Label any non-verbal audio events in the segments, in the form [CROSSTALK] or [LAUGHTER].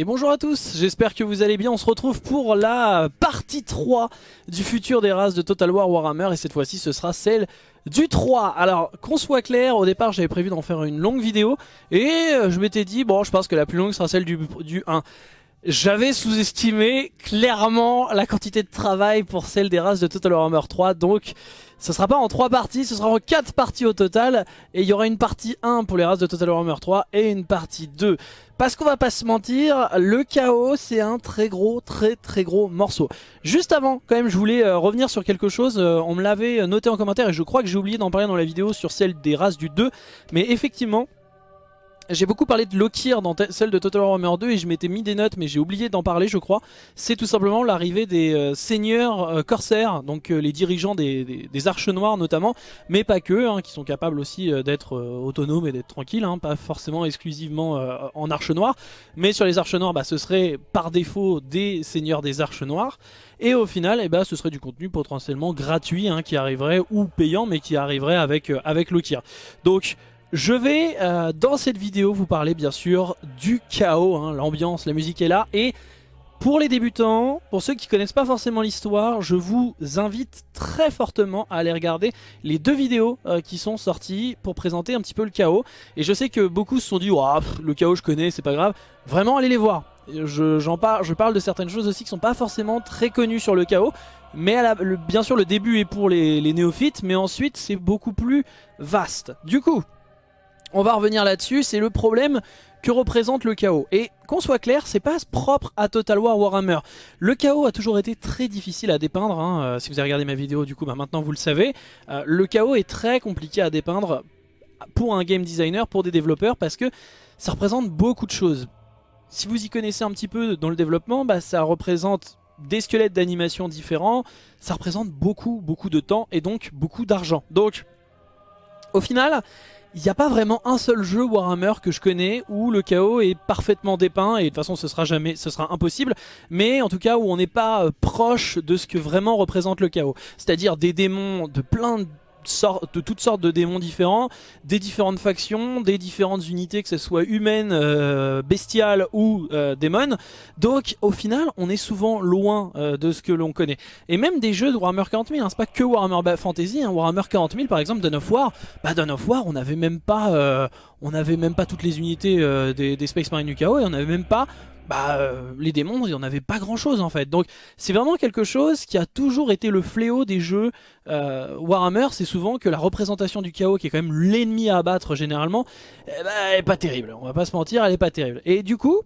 Et bonjour à tous, j'espère que vous allez bien, on se retrouve pour la partie 3 du futur des races de Total War Warhammer. Et cette fois-ci ce sera celle du 3 Alors qu'on soit clair, au départ j'avais prévu d'en faire une longue vidéo. Et euh, je m'étais dit bon je pense que la plus longue sera celle du, du 1 j'avais sous-estimé clairement la quantité de travail pour celle des races de Total Warhammer 3 donc ce sera pas en 3 parties, ce sera en 4 parties au total et il y aura une partie 1 pour les races de Total Warhammer 3 et une partie 2 parce qu'on va pas se mentir, le chaos c'est un très gros, très très gros morceau. Juste avant, quand même, je voulais euh, revenir sur quelque chose. Euh, on me l'avait noté en commentaire et je crois que j'ai oublié d'en parler dans la vidéo sur celle des races du 2. Mais effectivement, j'ai beaucoup parlé de Lokir dans celle de Total Warhammer 2 et je m'étais mis des notes mais j'ai oublié d'en parler je crois. C'est tout simplement l'arrivée des euh, seigneurs euh, corsaires, donc euh, les dirigeants des, arches noires notamment, mais pas que, hein, qui sont capables aussi d'être autonomes et d'être tranquilles, hein, pas forcément exclusivement en arches noires. Mais sur les arches noires, bah, ce serait par défaut des seigneurs des arches noires. Et au final, eh bah, ce serait du contenu potentiellement gratuit hein, qui arriverait, ou payant, mais qui arriverait avec, avec Lokir. Donc je vais euh, dans cette vidéo vous parler bien sûr du chaos, hein, l'ambiance, la musique est là et pour les débutants, pour ceux qui connaissent pas forcément l'histoire, je vous invite très fortement à aller regarder les deux vidéos euh, qui sont sorties pour présenter un petit peu le chaos. Et je sais que beaucoup se sont dit le chaos je connais, c'est pas grave ». Vraiment, allez les voir. Je, parle, de certaines choses aussi qui sont pas forcément très connues sur le chaos. Mais bien sûr, le début est pour les néophytes, mais ensuite c'est beaucoup plus vaste. Du coup, on va revenir là-dessus, c'est le problème que représente le chaos. Et qu'on soit clair, c'est pas propre à Total War Warhammer. Le chaos a toujours été très difficile à dépeindre. Hein. Euh, si vous avez regardé ma vidéo, du coup, bah, maintenant vous le savez. Euh, le chaos est très compliqué à dépeindre pour un game designer, pour des développeurs, parce que ça représente beaucoup de choses. Si vous y connaissez un petit peu dans le développement, bah, ça représente des squelettes d'animation différents, ça représente beaucoup, beaucoup de temps et donc beaucoup d'argent. Donc, au final, il n'y a pas vraiment un seul jeu Warhammer que je connais où le chaos est parfaitement dépeint et de toute façon ce sera jamais, ce sera impossible. Mais en tout cas où on n'est pas euh, proche de ce que vraiment représente le chaos. C'est à dire des démons de plein de de toutes sortes de démons différents, des différentes factions, des différentes unités, que ce soit humaines, euh, bestiales ou euh, démons. Donc au final, on est souvent loin euh, de ce que l'on connaît. Et même des jeux de Warhammer 40 000, hein, c'est pas que Warhammer Fantasy, hein, Warhammer 40 000 par exemple, Dawn of War, bah Dawn of War, on n'avait même pas, on n'avait même pas toutes les unités des, des, Space Marine du chaos et on n'avait même pas bah, euh, les démons, il n'y en avait pas grand chose en fait. Donc c'est vraiment quelque chose qui a toujours été le fléau des jeux euh, Warhammer. C'est souvent que la représentation du chaos, qui est quand même l'ennemi à abattre généralement, ben, elle est pas terrible. On va pas se mentir, elle est pas terrible. Et du coup,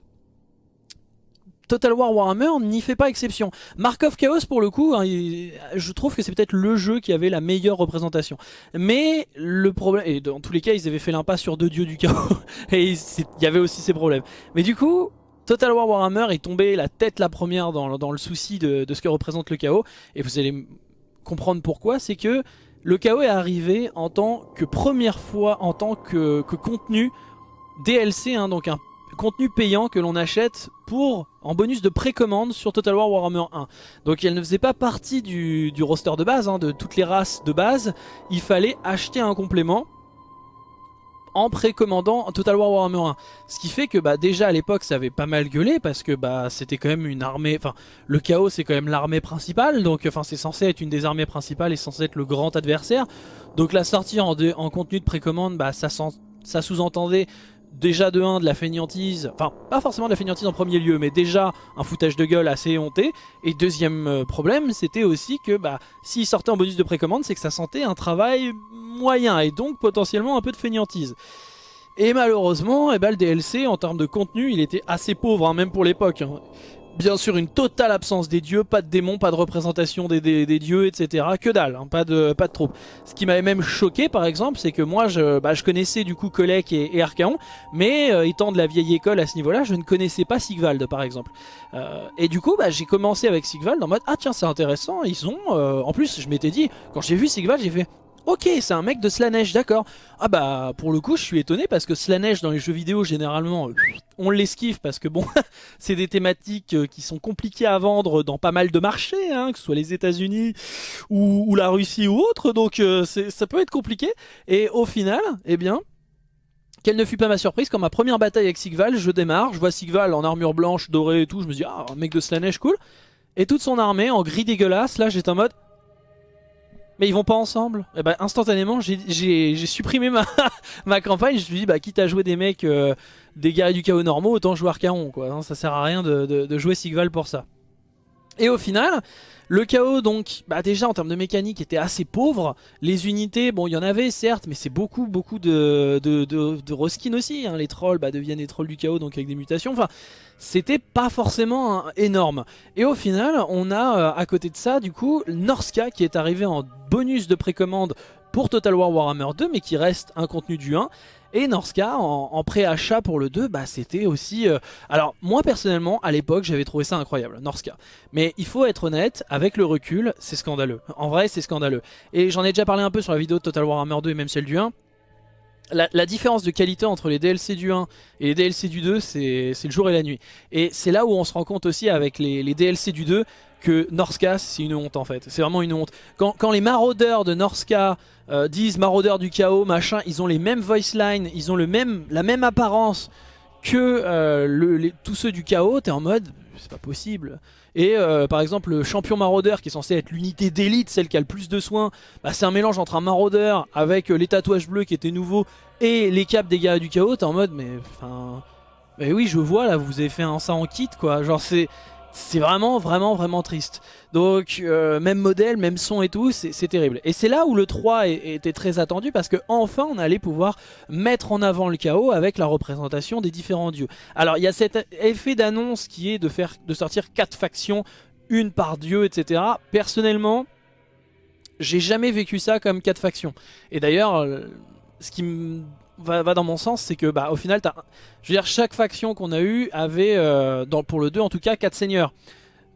Total War Warhammer n'y fait pas exception. Mark of Chaos pour le coup, hein, je trouve que c'est peut-être le jeu qui avait la meilleure représentation. Mais le problème, et dans tous les cas ils avaient fait l'impasse sur deux dieux du chaos, [LAUGHS] et il y avait aussi ces problèmes. Mais du coup, Total War Warhammer est tombé la tête la première dans, le souci de, ce que représente le chaos. Et vous allez comprendre pourquoi. C'est que le chaos est arrivé en tant que première fois, en tant que, contenu DLC, hein, donc un contenu payant que l'on achète pour en bonus de précommande sur Total War Warhammer 1. Donc elle ne faisait pas partie du, roster de base, hein, de toutes les races de base. Il fallait acheter un complément en précommandant Total War Warhammer 1. Ce qui fait que bah, déjà à l'époque ça avait pas mal gueulé parce que bah, c'était quand même une armée, enfin le chaos c'est quand même l'armée principale, donc enfin c'est censé être une des armées principales et censé être le grand adversaire. Donc la sortie en, en contenu de précommande, bah, ça, ça sous-entendait déjà de 1 de la fainéantise, enfin pas forcément de la fainéantise en premier lieu, mais déjà un foutage de gueule assez honté. Et deuxième euh, problème, c'était aussi que bah, s'il sortait en bonus de précommande, c'est que ça sentait un travail moyen et donc potentiellement un peu de fainéantise. Et malheureusement, eh ben, le DLC en termes de contenu, il était assez pauvre, hein, même pour l'époque. Hein. Bien sûr, une totale absence des dieux, pas de démons, pas de représentation des, dieux, etc. Que dalle, hein, pas de troupes. Ce qui m'avait même choqué, par exemple, c'est que moi, je, bah, connaissais du coup Kolek et, et Archaon, mais euh, étant de la vieille école à ce niveau-là, je ne connaissais pas Sigvald, par exemple. Euh, et du coup, bah, j'ai commencé avec Sigvald en mode, ah tiens, c'est intéressant, ils ont... Euh, en plus, je m'étais dit, quand j'ai vu Sigvald, j'ai fait, Ok, c'est un mec de Slanesh, d'accord. Ah bah, pour le coup, je suis étonné parce que Slanesh dans les jeux vidéo, généralement, on l'esquive parce que bon, [LAUGHS] c'est des thématiques euh, qui sont compliquées à vendre dans pas mal de marchés, hein, que ce soit les États-Unis ou, la Russie ou autre, donc euh, ça peut être compliqué. Et au final, eh bien, quelle ne fut pas ma surprise quand ma première bataille avec Sigval, je démarre, je vois Sigval en armure blanche, dorée et tout, je me dis ah un mec de Slanesh cool. Et toute son armée en gris dégueulasse, là j'étais en mode mais ils vont pas ensemble. Et bah instantanément j'ai supprimé ma, [LAUGHS] ma campagne, je me suis dit bah quitte à jouer des mecs, euh, des guerriers du chaos normaux, autant jouer Archaon quoi, ça sert à rien de, de jouer Sigval pour ça. Et au final, le chaos donc, bah déjà en termes de mécanique était assez pauvre. Les unités, bon il y en avait certes, mais c'est beaucoup beaucoup de, de, de, aussi. Hein. Les trolls bah, deviennent les trolls du chaos donc avec des mutations. Enfin, c'était pas forcément énorme. Et au final, on a euh, à côté de ça du coup Norska qui est arrivé en bonus de précommande pour Total War Warhammer 2 mais qui reste un contenu du 1 et Norska en, pré-achat pour le 2, bah, c'était aussi... Euh, alors moi personnellement, à l'époque, j'avais trouvé ça incroyable, Norska. Mais il faut être honnête, avec le recul, c'est scandaleux. En vrai, c'est scandaleux. Et j'en ai déjà parlé un peu sur la vidéo de Total Warhammer 2 et même celle du 1. La, différence de qualité entre les DLC du 1 et les DLC du 2, c'est le jour et la nuit. Et c'est là où on se rend compte aussi avec les, DLC du 2 que Norska c'est une honte en fait. C'est vraiment une honte. Quand, les maraudeurs de Norska euh, disent maraudeurs du chaos, machin, ils ont les mêmes voice lines, ils ont le même, la même apparence que euh, tous ceux du chaos, t'es en mode c'est pas possible. Et euh, par exemple le champion maraudeur qui est censé être l'unité d'élite, celle qui a le plus de soins, bah, c'est un mélange entre un maraudeur avec les tatouages bleus qui étaient nouveaux et les capes des gars du chaos, t'es en mode mais enfin... Mais oui je vois là vous avez fait un ça en kit quoi, genre c'est c'est vraiment vraiment vraiment triste. Donc euh, même modèle, même son et tout, c'est terrible. Et c'est là où le 3 était très attendu parce que enfin on allait pouvoir mettre en avant le chaos avec la représentation des différents dieux. Alors il y a cet effet d'annonce qui est de, faire, de sortir 4 factions, une par dieu, etc. Personnellement, j'ai jamais vécu ça comme 4 factions. Et d'ailleurs, euh, ce qui me va, dans mon sens, c'est que bah, au final, as, je veux dire, chaque faction qu'on a eu avait, euh, pour le 2 en tout cas, 4 seigneurs.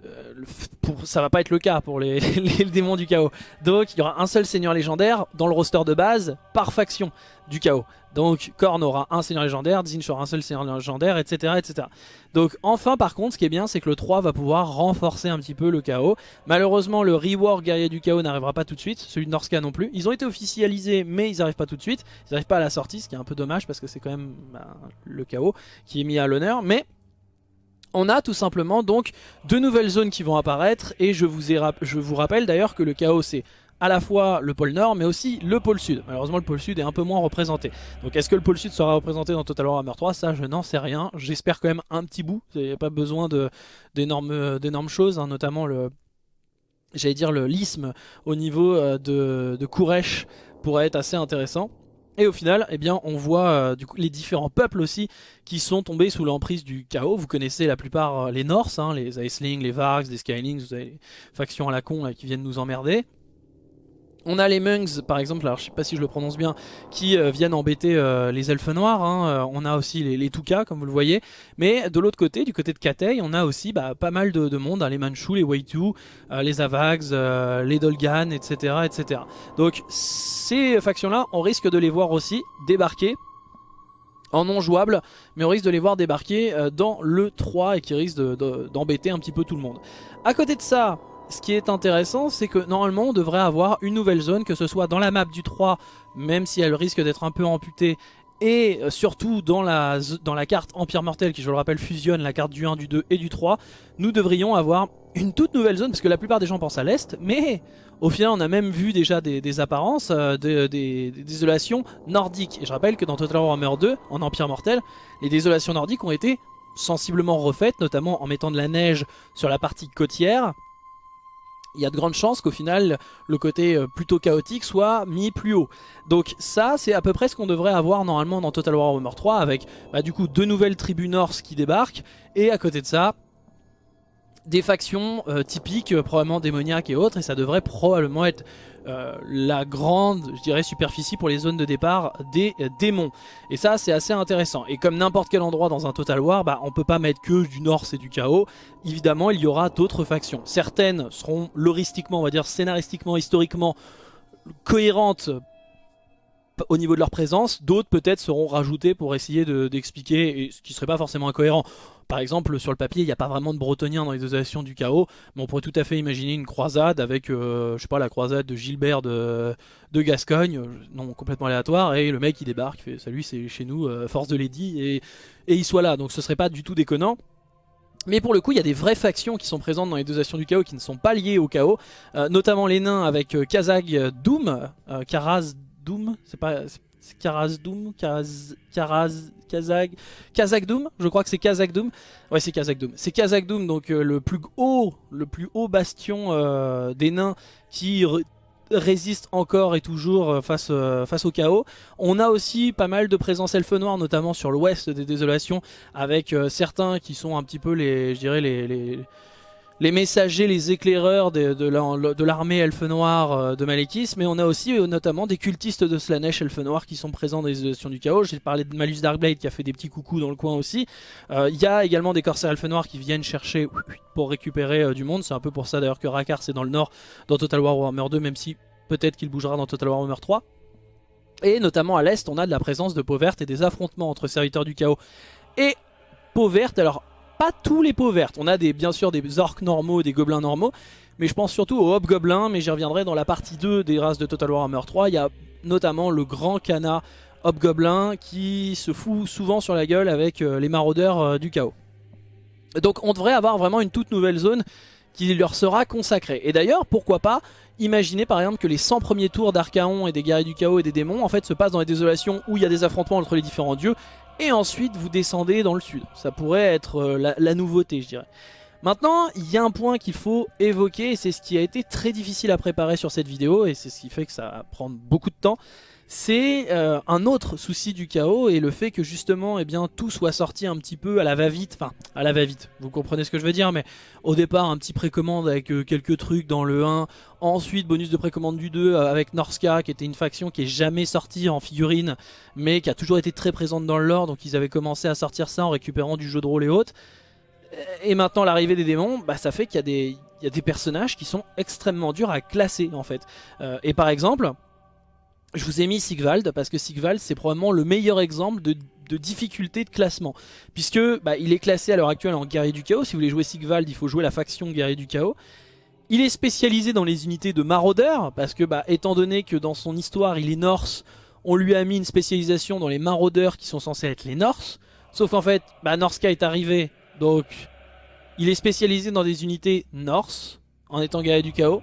Euh, pour, ça va pas être le cas pour [LAUGHS] les, démons du chaos. Donc il y aura un seul seigneur légendaire dans le roster de base par faction du chaos. Donc Korn aura un seigneur légendaire, Zinch aura un seul seigneur légendaire, etc., etc. Donc enfin par contre ce qui est bien c'est que le 3 va pouvoir renforcer un petit peu le chaos. Malheureusement le rework guerrier du chaos n'arrivera pas tout de suite, celui de Norska non plus. Ils ont été officialisés mais ils n'arrivent pas tout de suite. Ils n'arrivent pas à la sortie ce qui est un peu dommage parce que c'est quand même bah, le chaos qui est mis à l'honneur. Mais on a tout simplement donc deux nouvelles zones qui vont apparaître et je vous, je vous rappelle d'ailleurs que le chaos c'est à la fois le pôle nord mais aussi le pôle sud. Malheureusement le pôle sud est un peu moins représenté. Donc est-ce que le pôle sud sera représenté dans Total Warhammer 3 Ça je n'en sais rien. J'espère quand même un petit bout. Il n'y a pas besoin d'énormes choses, hein, notamment le... J'allais dire le l'isthme au niveau euh, de, de pourrait être assez intéressant. Et au final, eh bien, on voit euh, les différents peuples aussi qui sont tombés sous l'emprise du chaos. Vous connaissez la plupart euh, les Norse, hein, les Icelings, les Vargs, les Skylings, vous avez les factions à la con qui viennent nous emmerder. On a les Mungs par exemple, alors je sais pas si je le prononce bien, qui euh, viennent embêter euh, les elfes noirs. Hein. Euh, on a aussi les, les Tuka comme vous le voyez. Mais de l'autre côté, du côté de Katei, on a aussi bah, pas mal de, monde, hein. les Manchus, les Waitu, les Avags, les Dolgan, etc., etc. Donc ces factions-là, on risque de les voir aussi débarquer en non jouable, mais on risque de les voir débarquer dans le 3 et qui risque d'embêter un petit peu tout le monde. À côté de ça, ce qui est intéressant, c'est que normalement on devrait avoir une nouvelle zone, que ce soit dans la map du 3, même si elle risque d'être un peu amputée, et euh, surtout dans la, carte Empire Mortel, qui je le rappelle fusionne la carte du 1, du 2 et du 3, nous devrions avoir une toute nouvelle zone, parce que la plupart des gens pensent à l'Est, mais au final on a même vu déjà des, apparences, euh, des, des, désolations nordiques. Et je rappelle que dans Total Warhammer 2, en Empire Mortel, les désolations nordiques ont été sensiblement refaites, notamment en mettant de la neige sur la partie côtière, il y a de grandes chances qu'au final le côté euh, plutôt chaotique soit mis plus haut. Donc ça c'est à peu près ce qu'on devrait avoir normalement dans Total War Warhammer 3 avec bah, du coup deux nouvelles tribus norse qui débarquent et à côté de ça des factions euh, typiques, euh, probablement démoniaques et autres, et ça devrait probablement être euh, la grande, je dirais, superficie pour les zones de départ des démons. Et ça, c'est assez intéressant. Et comme n'importe quel endroit dans un Total War, bah, on peut pas mettre que du Nord, c'est du chaos. Évidemment, il y aura d'autres factions. Certaines seront loristiquement, on va dire scénaristiquement, historiquement cohérentes au niveau de leur présence, d'autres peut-être seront rajoutés pour essayer d'expliquer, ce qui serait pas forcément incohérent. Par exemple, sur le papier, il n'y a pas vraiment de bretoniens dans les oscillations du chaos, mais on pourrait tout à fait imaginer une croisade avec, euh, je sais pas, la croisade de Gilbert de, Gascogne, euh, non complètement aléatoire, et le mec il débarque, fait salut, c'est chez nous, euh, force de Lady, et, et il soit là. Donc ce serait pas du tout déconnant. Mais pour le coup, il y a des vraies factions qui sont présentes dans les deux du chaos qui ne sont pas liées au chaos, notamment les nains avec Kazag Doom, Karaz Doom, c'est pas Karaz Doom, Karaz, Karaz, Kazag, Kazak Doom, je crois que c'est Kazak Doom. Ouais, c'est Kazak Doom. C'est Kazak Doom, donc euh, le plus haut, le plus haut bastion euh, des nains qui résiste encore et toujours euh, face, au chaos. On a aussi pas mal de présence elfe noire, notamment sur l'ouest des désolations, avec certains qui sont un petit peu les, je dirais les messagers, les éclaireurs de, l'armée elfe noire euh, de Malekith, mais on a aussi euh, notamment des cultistes de Slanesh elfe noire qui sont présents dans les éditions du chaos. J'ai parlé de Malus Darkblade qui a fait des petits coucous dans le coin aussi. Euh, il y a également des corsaires elfe noirs qui viennent chercher pour récupérer du monde. C'est un peu pour ça d'ailleurs que Rakar c'est dans le nord dans Total War Warhammer 2, même si peut-être qu'il bougera dans Total War Warhammer 3. Et notamment à l'est, on a de la présence de peau verte et des affrontements entre serviteurs du chaos et peau verte. Alors pas tous les peaux vertes. On a des, bien sûr des orques normaux, des gobelins normaux, mais je pense surtout aux hobgoblins, mais j'y reviendrai dans la partie 2 des races de Total Warhammer 3. Il y a notamment le grand cana hobgoblin qui se fout souvent sur la gueule avec euh, les maraudeurs euh, du chaos. Donc on devrait avoir vraiment une toute nouvelle zone qui leur sera consacrée. Et d'ailleurs, pourquoi pas Imaginez par exemple que les 100 premiers tours d'Archaon et des guerriers du chaos et des démons en fait se passent dans les désolations où il y a des affrontements entre les différents dieux et ensuite vous descendez dans le sud. Ça pourrait être euh, la, nouveauté je dirais. Maintenant, il y a un point qu'il faut évoquer et c'est ce qui a été très difficile à préparer sur cette vidéo et c'est ce qui fait que ça va prendre beaucoup de temps c'est euh, un autre souci du chaos et le fait que justement eh bien, tout soit sorti un petit peu à la va-vite, enfin à la va-vite, vous comprenez ce que je veux dire, mais au départ un petit précommande avec euh, quelques trucs dans le 1, ensuite bonus de précommande du 2 euh, avec Norska qui était une faction qui est jamais sortie en figurine mais qui a toujours été très présente dans le lore donc ils avaient commencé à sortir ça en récupérant du jeu de rôle et autres. Et maintenant l'arrivée des démons, bah, ça fait qu'il y, y, a des personnages qui sont extrêmement durs à classer en fait. et par exemple je vous ai mis Sigvald parce que Sigvald c'est probablement le meilleur exemple de, difficulté de classement. Puisque bah, il est classé à l'heure actuelle en guerrier du chaos. Si vous voulez jouer Sigvald il faut jouer la faction guerrier du chaos. Il est spécialisé dans les unités de maraudeurs parce que bah, étant donné que dans son histoire il est norse on lui a mis une spécialisation dans les maraudeurs qui sont censés être les norse sauf qu'en fait bah, Norska est arrivé. Donc il est spécialisé dans des unités norse en étant guerrier du chaos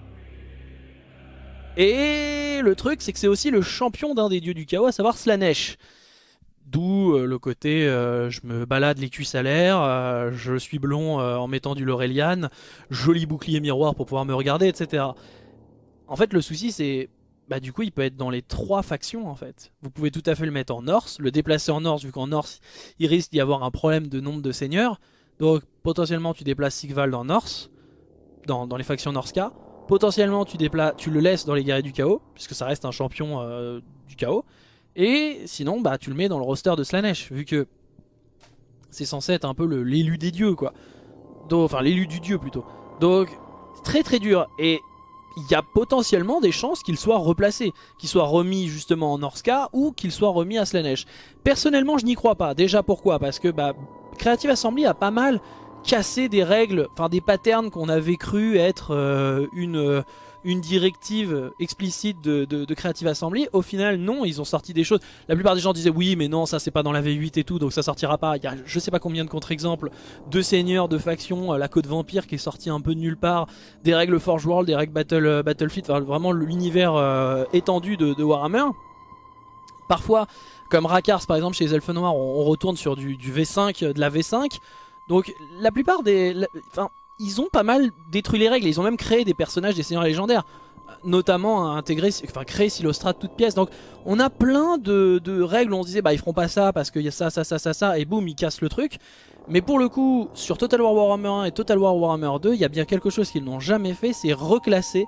et le truc, c'est que c'est aussi le champion d'un des dieux du chaos, à savoir Slanesh. D'où euh, le côté euh, je me balade les cuisses à l'air, euh, je suis blond en mettant du Laurelian, joli bouclier miroir pour pouvoir me regarder, etc. En fait, le souci, c'est... Bah du coup, il peut être dans les trois factions, en fait. Vous pouvez tout à fait le mettre en Norse, le déplacer en Norse, vu qu'en Norse, il risque d'y avoir un problème de nombre de seigneurs. Donc, potentiellement, tu déplaces Sigvald en Norse, dans, dans les factions Norska. Potentiellement, tu, le laisses dans les guerriers du chaos, puisque ça reste un champion euh, du chaos. Et sinon, bah, tu le mets dans le roster de Slanesh, vu que c'est censé être un peu l'élu des dieux, quoi. Enfin, l'élu du dieu, plutôt. Donc, très très dur. Et il y a potentiellement des chances qu'il soit replacé, qu'il soit remis justement en Norska ou qu'il soit remis à Slanesh. Personnellement, je n'y crois pas. Déjà, pourquoi? Parce que bah, Creative Assembly a pas mal casser des règles, enfin des patterns qu'on avait cru être euh, une, euh, une directive explicite de, Creative Assembly. Au final, non, ils ont sorti des choses. La plupart des gens disaient oui, mais non, ça c'est pas dans la V8 et tout, donc ça sortira pas. Il y a je sais pas combien de contre-exemples de seigneurs, de factions, euh, la Côte Vampire qui est sortie un peu de nulle part, des règles Forge World, des règles Battle, Battlefield, enfin, vraiment l'univers étendu de, Warhammer. Parfois, comme Rakars par exemple chez les Elfes Noirs, on, retourne sur du V5, de la V5. Donc la plupart des... Enfin, ils ont pas mal détruit les règles, ils ont même créé des personnages des seigneurs légendaires notamment à intégrer, enfin créer Silostrat toute pièce. Donc on a plein de, règles où on se disait bah ils feront pas ça parce qu'il y a ça, ça, ça, ça, ça, et boum ils cassent le truc. Mais pour le coup, sur Total War Warhammer 1 et Total War Warhammer 2, il y a bien quelque chose qu'ils n'ont jamais fait, c'est reclasser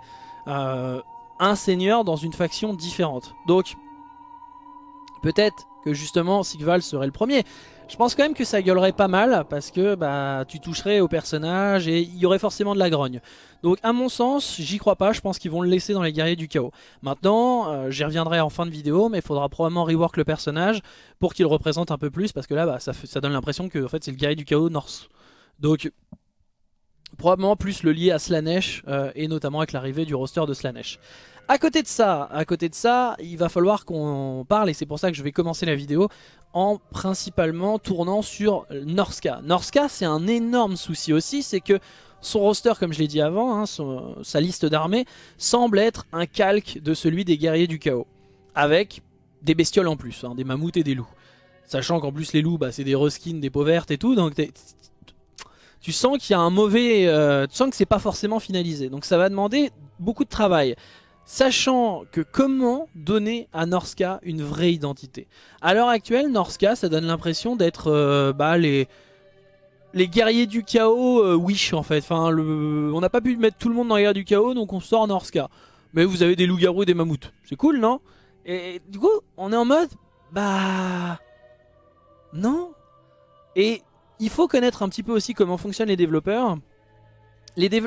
euh, un seigneur dans une faction différente. Donc peut-être que justement Sigval serait le premier. Je pense quand même que ça gueulerait pas mal parce que bah tu toucherais au personnage et il y aurait forcément de la grogne. Donc à mon sens, j'y crois pas, je pense qu'ils vont le laisser dans les guerriers du chaos. Maintenant, euh, j'y reviendrai en fin de vidéo, mais il faudra probablement rework le personnage pour qu'il représente un peu plus parce que là bah, ça, donne l'impression que en fait, c'est le guerrier du chaos Norse. Donc probablement plus le lier à Slanesh euh, et notamment avec l'arrivée du roster de Slanesh. À côté de ça, à côté de ça, il va falloir qu'on parle et c'est pour ça que je vais commencer la vidéo en principalement tournant sur Norska. Norska, c'est un énorme souci aussi, c'est que son roster, comme je l'ai dit avant, hein, sa liste d'armées, semble être un calque de celui des guerriers du chaos. Avec des bestioles en plus, hein, des mammouths et des loups. Sachant qu'en plus les loups, bah, c'est des reskins, des peaux vertes et tout, donc tu sens qu'il y a un mauvais... Euh, tu sens que c'est pas forcément finalisé. Donc ça va demander beaucoup de travail. Sachant que comment donner à Norska une vraie identité? À l'heure actuelle, Norska, ça donne l'impression d'être euh, bah, les, les guerriers du chaos euh, Wish en fait. On n'a pas pu mettre tout le monde dans les guerriers du chaos, donc on sort Norska. Mais vous avez des loups-garous et des mammouths. C'est cool, non? Et du coup, on est en mode... Bah... Non Et il faut connaître un petit peu aussi comment fonctionnent les développeurs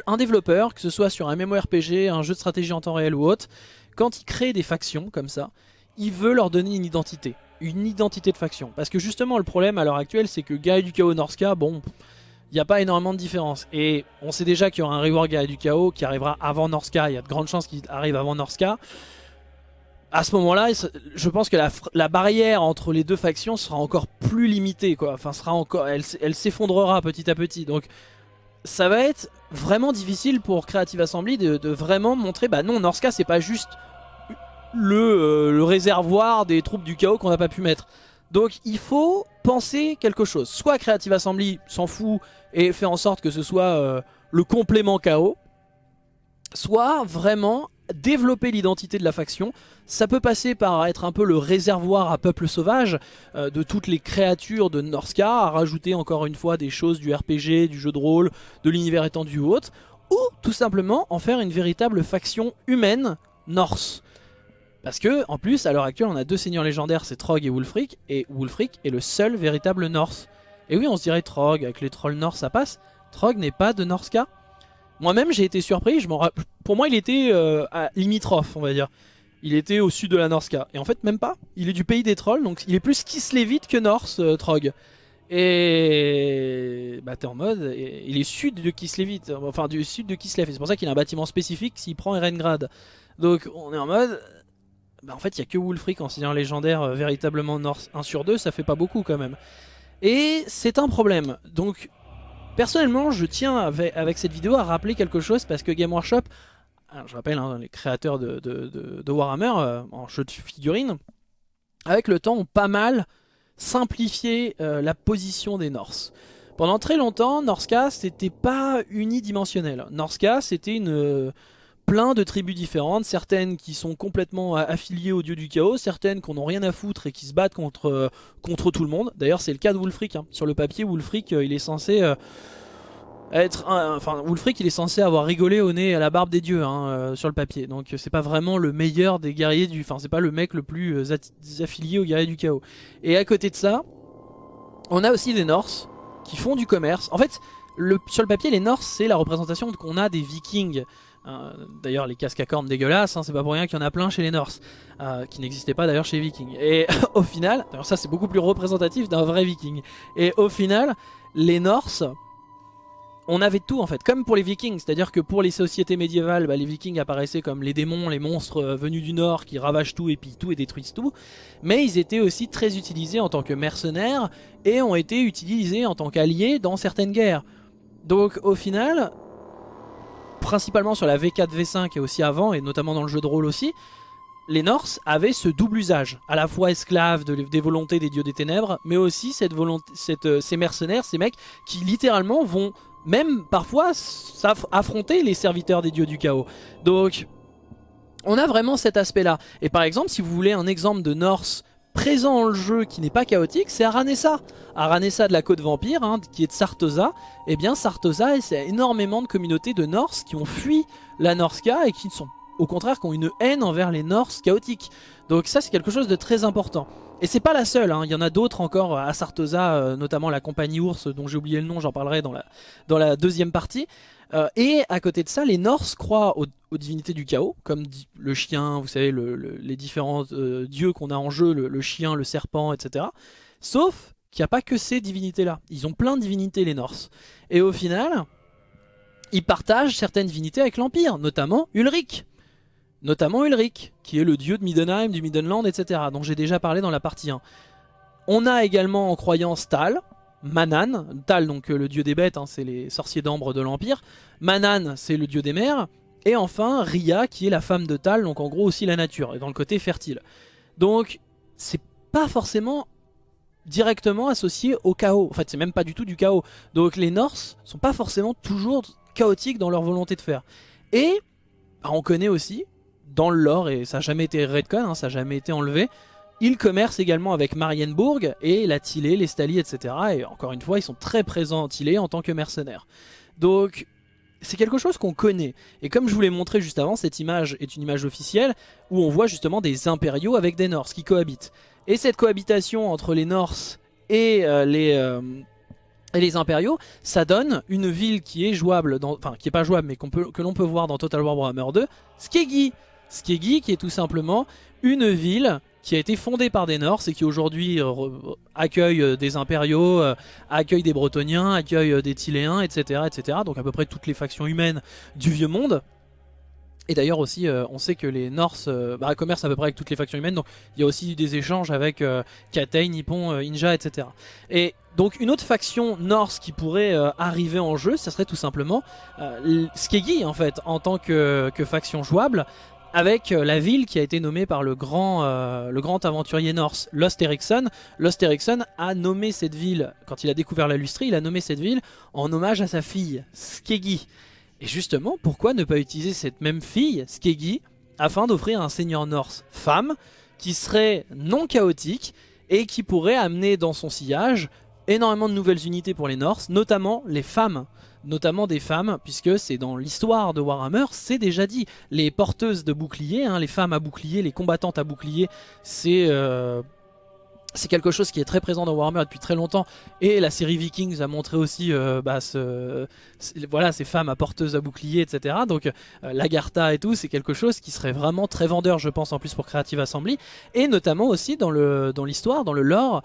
un développeur, que ce soit sur un MMORPG, un jeu de stratégie en temps réel ou autre, quand il crée des factions comme ça, il veut leur donner une identité. Une identité de faction. Parce que justement, le problème à l'heure actuelle, c'est que Gaïa du Chaos Norska, bon, il n'y a pas énormément de différence. Et on sait déjà qu'il y aura un rework Gaïa du Chaos qui arrivera avant Norska. Il y a de grandes chances qu'il arrive avant Norska. À ce moment-là, je pense que la, barrière entre les deux factions sera encore plus limitée. Quoi. Enfin, sera encore, elle s'effondrera petit à petit. Donc, ça va être vraiment difficile pour Creative Assembly de, vraiment montrer, bah non, Norska c'est pas juste euh, le, réservoir des troupes du chaos qu'on n'a pas pu mettre. Donc il faut penser quelque chose. Soit Creative Assembly s'en fout et fait en sorte que ce soit euh, le complément chaos, soit vraiment développer l'identité de la faction. Ça peut passer par être un peu le réservoir à peuple sauvage euh, de toutes les créatures de Norska, à rajouter encore une fois des choses du RPG, du jeu de rôle, de l'univers étendu ou autre, ou tout simplement en faire une véritable faction humaine Norse. Parce que, en plus, à l'heure actuelle, on a deux seigneurs légendaires, c'est Trog et Wulfric, et Wulfric est le seul véritable Norse. Et oui, on se dirait Trog, avec les trolls Norse ça passe. Trog n'est pas de Norska moi-même, j'ai été surpris. Je Pour moi, il était euh, à limitrophe, on va dire. Il était au sud de la Norska. Et en fait, même pas. Il est du pays des trolls, donc il est plus Kislevic que Norse, euh, Trog. Et bah t'es en mode, il est sud de Kislevit, enfin du sud de Kislev, c'est pour ça qu'il a un bâtiment spécifique s'il prend Erengrad. Donc on est en mode, bah en fait il y a que Wulfric en signant légendaire euh, véritablement Norse 1 sur 2, ça fait pas beaucoup quand même. Et c'est un problème, donc Personnellement, je tiens avec, cette vidéo à rappeler quelque chose parce que Game Workshop, je rappelle, hein, les créateurs de, Warhammer euh, en jeu de figurines, avec le temps ont pas mal simplifié euh, la position des Norse. Pendant très longtemps, Norska c'était pas unidimensionnel. Norska c'était une plein de tribus différentes, certaines qui sont complètement affiliées au dieu du chaos, certaines qui n'ont rien à foutre et qui se battent contre, euh, contre tout le monde. D'ailleurs c'est le cas de Wulfric, hein. sur le papier Wulfric euh, il est censé euh, être... enfin Wulfric il est censé avoir rigolé au nez à la barbe des dieux hein, sur le papier, donc c'est pas vraiment le meilleur des guerriers du... Enfin c'est pas le mec le plus affilié aux guerriers du chaos. Et à côté de ça, on a aussi des Norse qui font du commerce. En fait, sur le papier les Norse c'est la représentation qu'on a des vikings. Hein, d'ailleurs les casques à cornes dégueulasses, hein, c'est pas pour rien qu'il y en a plein chez les Norse, euh, qui n'existaient pas d'ailleurs chez les Vikings. Et [LAUGHS] au final, ça c'est beaucoup plus représentatif d'un vrai Viking. Et au final, les Norse, on avait tout en fait, comme pour les Vikings, c'est-à-dire que pour les sociétés médiévales, bah, les Vikings apparaissaient comme les démons, les monstres euh, venus du Nord qui ravagent tout et pillent tout et détruisent tout, mais ils étaient aussi très utilisés en tant que mercenaires et ont été utilisés en tant qu'alliés dans certaines guerres. Donc au final, principalement sur la V4, V5 et aussi avant, et notamment dans le jeu de rôle aussi, les Norse avaient ce double usage, à la fois esclaves des volontés des dieux des ténèbres, mais aussi cette volonté, euh, ces mercenaires, ces mecs qui littéralement vont même parfois affronter les serviteurs des dieux du chaos. Donc on a vraiment cet aspect là. Et par exemple si vous voulez un exemple de Norse présent dans le jeu qui n'est pas chaotique, c'est Aranessa. Aranessa de la côte vampire, hein, qui est de Sartosa. Et eh bien Sartosa, c'est énormément de communautés de Norse qui ont fui la Norska et qui sont au contraire qui ont une haine envers les Norse chaotiques. Donc ça c'est quelque chose de très important. Et c'est pas la seule, hein. il y en a d'autres encore à Sartosa, euh, notamment la compagnie ours dont j'ai oublié le nom, j'en parlerai dans la, dans la deuxième partie. Euh, et à côté de ça, les Norse croient aux, divinités du chaos, comme le chien, vous savez, les différents euh, dieux qu'on a en jeu, le, chien, le serpent, etc. Sauf qu'il n'y a pas que ces divinités-là. Ils ont plein de divinités, les Norse. Et au final, ils partagent certaines divinités avec l'Empire, notamment Ulrich. Notamment Ulrich, qui est le dieu de Middenheim, du Middenland, etc. dont j'ai déjà parlé dans la partie 1. On a également en croyance Tal, Manan, Tal donc euh, le dieu des bêtes, hein, c'est les sorciers d'ambre de l'Empire. Manan c'est le dieu des mers. Et enfin Ria qui est la femme de Tal, donc en gros aussi la nature, et dans le côté fertile. Donc c'est pas forcément directement associé au chaos. En fait c'est même pas du tout du chaos. Donc les Norse sont pas forcément toujours chaotiques dans leur volonté de faire. Et bah, on connaît aussi dans le lore, et ça n'a jamais été redcon, hein, ça n'a jamais été enlevé, ils commercent également avec Marienbourg et la Tillé, les Stali, etc. Et encore une fois, ils sont très présents en Tillé en tant que mercenaires. Donc, c'est quelque chose qu'on connaît. Et comme je vous l'ai montré juste avant, cette image est une image officielle où on voit justement des impériaux avec des Norses qui cohabitent. Et cette cohabitation entre les Norses et euh, les... Euh, les impériaux, ça donne une ville qui est jouable, enfin qui est pas jouable mais que l'on peut voir dans Total War Warhammer 2, Skegi. Skegi qui est tout simplement une ville qui a été fondée par des Norse et qui aujourd'hui euh, accueille euh, des impériaux, euh, accueille des Bretoniens, accueille des Tiléens, etc., etc. Donc à peu près toutes les factions humaines du vieux monde. Et d'ailleurs aussi, on sait que les Norse bah, commercent à peu près avec toutes les factions humaines, donc il y a aussi des échanges avec Katei, Nippon, Inja, etc. Et donc une autre faction Norse qui pourrait arriver en jeu, ça serait tout simplement Skegi en fait, en tant que faction jouable, avec euh, la ville qui a été nommée par le grand, euh, aventurier norse Lost Ericsson. Lost Ericsson a nommé cette ville, quand il a découvert la lustrie, il a nommé cette ville en hommage à sa fille, Skegi. Et justement, pourquoi ne pas utiliser cette même fille, Skegi, afin d'offrir un seigneur norse femme, qui serait non chaotique, et qui pourrait amener dans son sillage énormément de nouvelles unités pour les Norse, notamment les femmes notamment des femmes, puisque c'est dans l'histoire de Warhammer, c'est déjà dit. Les porteuses de boucliers, hein, les femmes à bouclier, les combattantes à bouclier, c'est... Euh, c'est quelque chose qui est très présent dans Warhammer depuis très longtemps. Et la série Vikings a montré aussi euh, bah, voilà, ces femmes à porteuses à bouclier etc donc euh, l'Agartha et tout c'est quelque chose qui serait vraiment très vendeur je pense en plus pour Creative Assembly. Et notamment aussi dans l'histoire, dans, le lore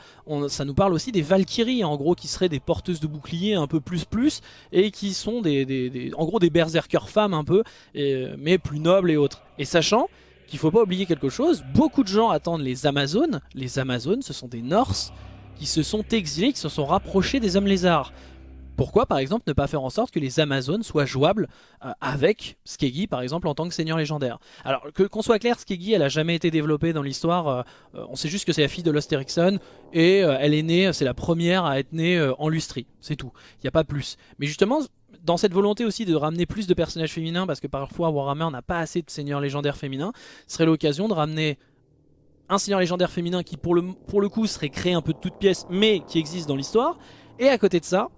ça nous parle aussi des Valkyries en gros qui seraient des porteuses de bouclier un peu plus plus et qui sont des, en gros des berserkers femmes un peu mais plus nobles et autres. Et sachant qu'il faut pas oublier quelque chose, beaucoup de gens attendent les Amazones. Les Amazones, ce sont des Norse qui se sont exilés, qui se sont rapprochés des hommes lézards. Pourquoi par exemple ne pas faire en sorte que les Amazones soient jouables euh, avec Skegi par exemple en tant que seigneur légendaire? Alors qu'on soit clair, Skegi elle a jamais été développée dans l'histoire, euh, euh, on sait juste que c'est la fille de Lost Ericsson et elle est née, c'est la première à être née en lustrie, c'est tout, il n'y a pas plus. Mais justement dans cette volonté aussi de ramener plus de personnages féminins, parce que parfois Warhammer n'a pas assez de seigneurs légendaires féminins, serait l'occasion de ramener un seigneur légendaire féminin qui pour le, pour le coup serait créé un peu de toutes pièces, mais qui existe dans l'histoire, et à côté de ça,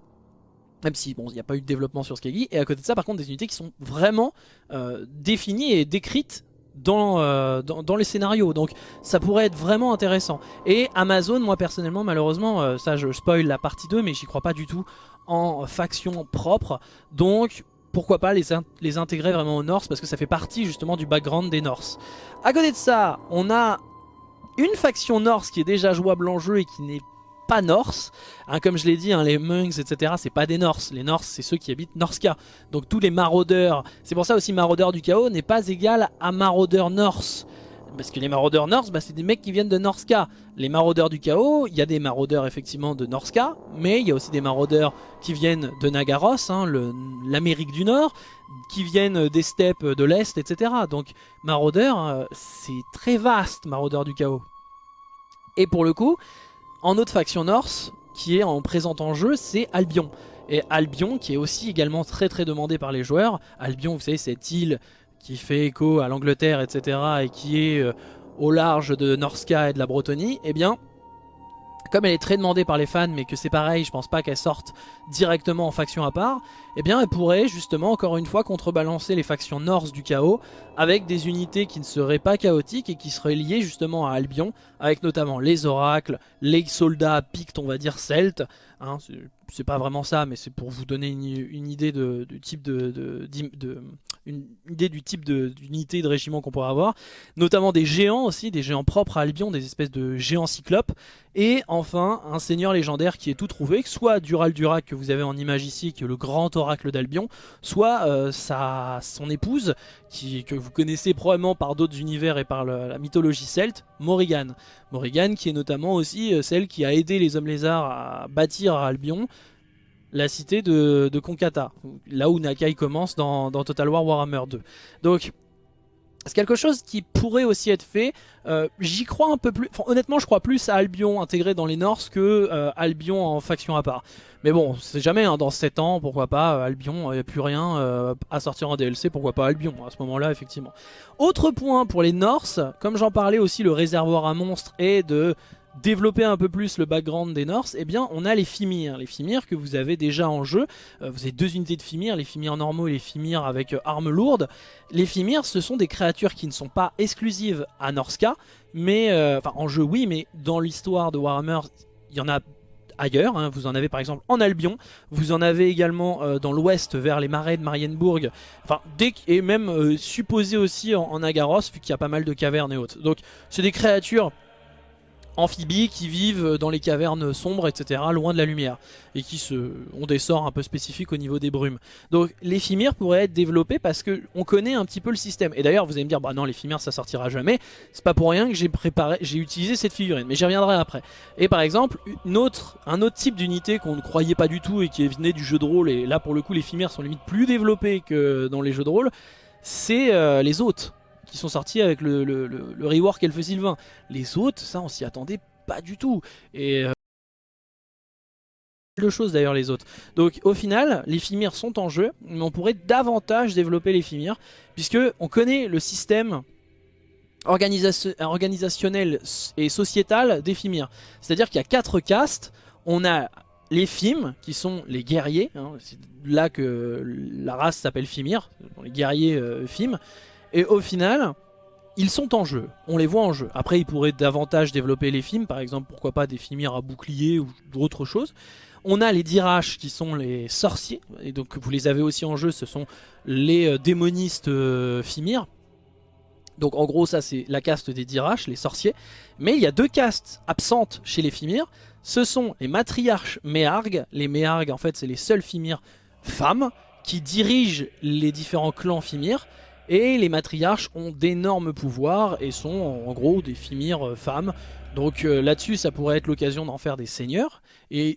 même si bon il n'y a pas eu de développement sur Skagi, et à côté de ça par contre des unités qui sont vraiment euh, définies et décrites euh, dans, dans, les scénarios. Donc ça pourrait être vraiment intéressant. Et Amazon moi personnellement malheureusement euh, ça je spoil la partie 2 mais j'y crois pas du tout en faction propre. Donc pourquoi pas les, intégrer vraiment aux Norse parce que ça fait partie justement du background des Norse. À côté de ça, on a une faction Norse qui est déjà jouable en jeu et qui n'est pas Norse. Hein, comme je l'ai dit, hein, les Munks, etc. c'est pas des Norse. Les Norse, c'est ceux qui habitent Norska. Donc tous les maraudeurs, c'est pour ça aussi maraudeur du chaos n'est pas égal à maraudeur Norse. Parce que les maraudeurs Norse, bah, c'est des mecs qui viennent de Norska. Les maraudeurs du chaos, il y a des maraudeurs effectivement de Norska, mais il y a aussi des maraudeurs qui viennent de Nagaros, hein, l'Amérique du Nord, qui viennent des steppes de l'Est, etc. Donc maraudeurs, euh, c'est très vaste, maraudeurs du chaos. Et pour le coup, en autre faction Norse, qui est en présent en jeu, c'est Albion. Et Albion, qui est aussi également très très demandé par les joueurs. Albion, vous savez, cette île qui fait écho à l'Angleterre, etc. et qui est euh, au large de Norska et de la Bretonie, eh bien, comme elle est très demandée par les fans mais que c'est pareil, je pense pas qu'elle sorte directement en faction à part, eh bien elle pourrait justement encore une fois contrebalancer les factions Norse du chaos avec des unités qui ne seraient pas chaotiques et qui seraient liées justement à Albion avec notamment les oracles, les soldats pictes on va dire celtes, hein, c'est pas vraiment ça mais c'est pour vous donner une, idée de, du type de, de, une idée du type d'unité de, régiment qu'on pourrait avoir, notamment des géants aussi, des géants propres à Albion, des espèces de géants cyclopes, et enfin un seigneur légendaire qui est tout trouvé, soit Dural Durac que vous avez en image ici, qui est le grand oracle d'Albion, soit euh, sa, son épouse, qui, que vous connaissez probablement par d'autres univers et par la mythologie celte, Morrigan. Morrigan qui est notamment aussi euh, celle qui a aidé les hommes lézards à bâtir Albion, la cité de, de Konkata, là où Nakai commence dans, Total War Warhammer 2. Donc c'est quelque chose qui pourrait aussi être fait. Euh, j'y crois un peu plus. honnêtement, je crois plus à Albion intégré dans les Norse que euh, Albion en faction à part. Mais bon, c'est jamais. Hein, dans 7 ans, pourquoi pas Albion. Il n'y a plus rien à sortir en DLC. Pourquoi pas Albion à ce moment-là, effectivement. Autre point pour les Norse, comme j'en parlais aussi, le réservoir à monstres et de développer un peu plus le background des Norse, eh bien on a les Fimir. Les Fimir que vous avez déjà en jeu. Euh, vous avez deux unités de Fimir, les Fimir normaux et les Fimir avec euh, armes lourdes. Les Fimir ce sont des créatures qui ne sont pas exclusives à Norska, mais euh, enfin en jeu oui, mais dans l'histoire de Warhammer, il y en a ailleurs. Hein. Vous en avez par exemple en Albion, vous en avez également dans l'ouest vers les marais de Marienburg, enfin, dès, et même supposé aussi en, en Agaros, vu qu'il y a pas mal de cavernes et autres. Donc c'est des créatures amphibies qui vivent dans les cavernes sombres, etc., loin de la lumière, et qui ont des sorts un peu spécifiques au niveau des brumes. Donc les Fimir pourraient être développés parce que on connaît un petit peu le système. Et d'ailleurs, vous allez me dire, bah non, les ça sortira jamais. C'est pas pour rien que j'ai préparé, j'ai utilisé cette figurine, mais j'y reviendrai après. Et par exemple, un autre type d'unité qu'on ne croyait pas du tout et qui venait du jeu de rôle, et là pour le coup les sont limite plus développés que dans les jeux de rôle, c'est euh, les hôtes qui sont sortis avec le, rework Elfe Sylvain. Les autres, ça on s'y attendait pas du tout. Et euh, de choses d'ailleurs les autres. Donc au final, les Fimir sont en jeu, mais on pourrait davantage développer les Fimir, puisque on connaît le système organisationnel et sociétal des Fimir. C'est-à-dire qu'il y a quatre castes, on a les Fim, qui sont les guerriers, hein, c'est là que la race s'appelle Fimir, les guerriers euh, Fim, et au final, ils sont en jeu, on les voit en jeu. Après, ils pourraient davantage développer les films, par exemple, pourquoi pas des filmières à bouclier ou d'autres choses. On a les Diraches qui sont les sorciers, et donc vous les avez aussi en jeu, ce sont les euh, démonistes euh, Fimir. Donc en gros ça c'est la caste des Diraches, les sorciers. Mais il y a deux castes absentes chez les Fimir. Ce sont les matriarches Méargues. Les Méargues en fait c'est les seuls Fimir femmes qui dirigent les différents clans Fimir. Et les matriarches ont d'énormes pouvoirs et sont en gros des Fimir euh, femmes. Donc euh, là-dessus ça pourrait être l'occasion d'en faire des seigneurs. Et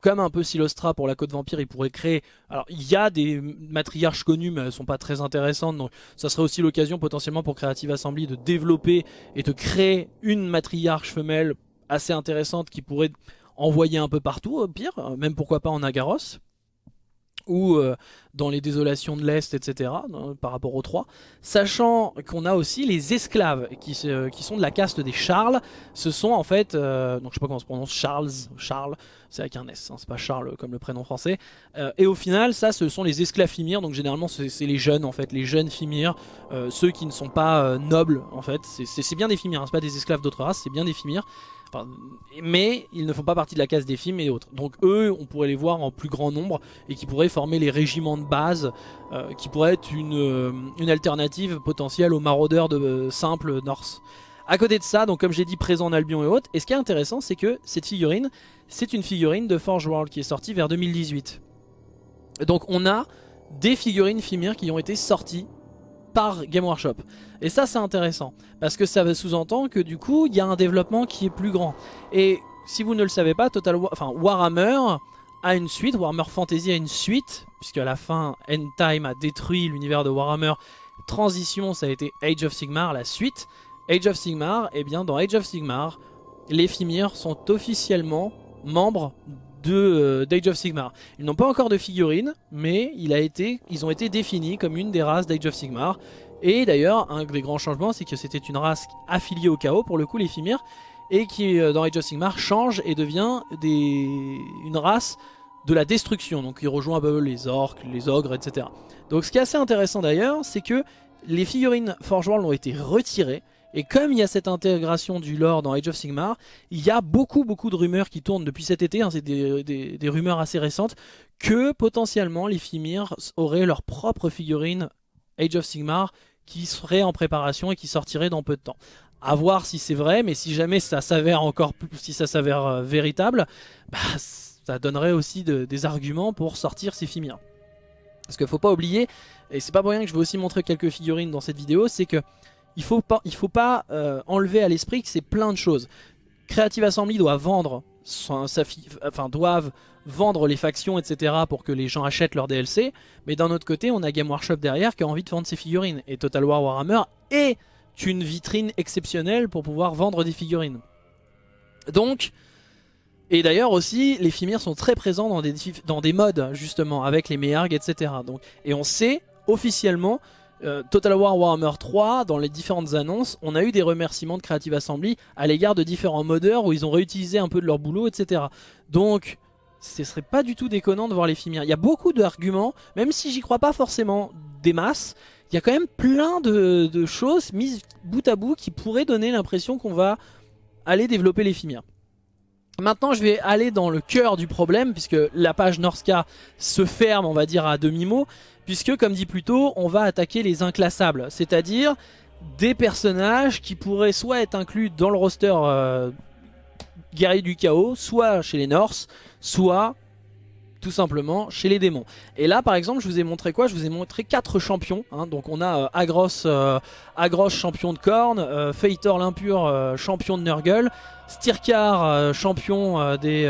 comme un peu Silostra pour la Côte Vampire, il pourrait créer... Alors il y a des matriarches connues mais elles sont pas très intéressantes. Donc ça serait aussi l'occasion potentiellement pour Creative Assembly de développer et de créer une matriarche femelle assez intéressante qui pourrait envoyer un peu partout au pire. Même pourquoi pas en Agaros ou euh, dans les désolations de l'Est, etc., par rapport aux trois. Sachant qu'on a aussi les esclaves, qui, qui, sont de la caste des Charles. Ce sont en fait, euh, donc je sais pas comment on se prononce, Charles, Charles, c'est avec un S, hein, c'est pas Charles comme le prénom français. Euh, et au final, ça, ce sont les esclaves Fimir, donc généralement c'est les jeunes en fait, les jeunes Fimir, ceux qui ne sont pas nobles en fait. C'est bien des Fimir, hein, c'est pas des esclaves d'autres races, c'est bien des Fimir mais ils ne font pas partie de la case des films et autres. Donc eux, on pourrait les voir en plus grand nombre et qui pourraient former les régiments de base, euh, qui pourraient être une, euh, une, alternative potentielle aux maraudeurs de euh, simples Norse. À côté de ça, donc comme j'ai dit, présent en Albion et autres, et ce qui est intéressant, c'est que cette figurine, c'est une figurine de Forge World qui est sortie vers 2018. Donc on a des figurines Fimir qui ont été sorties par Game Workshop. Et ça c'est intéressant, parce que ça sous-entend que du coup il y a un développement qui est plus grand. Et si vous ne le savez pas, Total enfin, Warhammer a une suite, Warhammer Fantasy a une suite, puisque à la fin End Time a détruit l'univers de Warhammer. Transition ça a été Age of Sigmar, la suite. Age of Sigmar, et eh bien dans Age of Sigmar, les Fimir sont officiellement membres de euh, d'Age of Sigmar. Ils n'ont pas encore de figurines, mais ils ont été définis comme une des races d'Age of Sigmar. Et d'ailleurs, un des grands changements, c'est que c'était une race affiliée au chaos, pour le coup, les Fimir. et qui dans Age of Sigmar change et devient une race de la destruction. Donc il rejoint un peu les orques, les ogres, etc. Donc ce qui est assez intéressant d'ailleurs, c'est que les figurines Forge World ont été retirées. Et comme il y a cette intégration du lore dans Age of Sigmar, il y a beaucoup beaucoup de rumeurs qui tournent depuis cet été, hein, c'est des, rumeurs assez récentes, que potentiellement les Fimir auraient leur propre figurine Age of Sigmar qui serait en préparation et qui sortirait dans peu de temps. À voir si c'est vrai, mais si jamais ça s'avère encore plus, si ça s'avère euh, véritable, bah, ça donnerait aussi des arguments pour sortir ces Fimir. Parce qu'il faut pas oublier, et c'est pas pour rien que je vais aussi montrer quelques figurines dans cette vidéo, c'est que il il faut pas euh, enlever à l'esprit que c'est plein de choses. Creative Assembly doit vendre, doivent vendre les factions, etc. pour que les gens achètent leur DLC. Mais d'un autre côté, on a Game Workshop derrière qui a envie de vendre ses figurines. Et Total War Warhammer est une vitrine exceptionnelle pour pouvoir vendre des figurines. Donc, et d'ailleurs aussi, les Fimir sont très présents dans des, dans des modes, justement, avec les Mearg, etc. Donc, et on sait officiellement euh, Total War Warhammer 3, dans les différentes annonces, on a eu des remerciements de Creative Assembly à l'égard de différents modeurs où ils ont réutilisé un peu de leur boulot, etc. Donc, ce serait pas du tout déconnant de voir les Fimir. Il y a beaucoup d'arguments, même si j'y crois pas forcément des masses, il y a quand même plein de, choses mises bout à bout qui pourraient donner l'impression qu'on va aller développer les Fimir. Maintenant je vais aller dans le cœur du problème puisque la page Norska se ferme on va dire à demi-mot puisque comme dit plus tôt, on va attaquer les inclassables, c'est-à-dire des personnages qui pourraient soit être inclus dans le roster euh, guerrier du chaos, soit chez les Norse, soit tout simplement chez les démons. Et là par exemple je vous ai montré quoi? Je vous ai montré quatre champions. Hein. donc on a euh, Agros, euh, Agros champion de corne, euh, l'impur champion de Nurgle, Stirkar champion des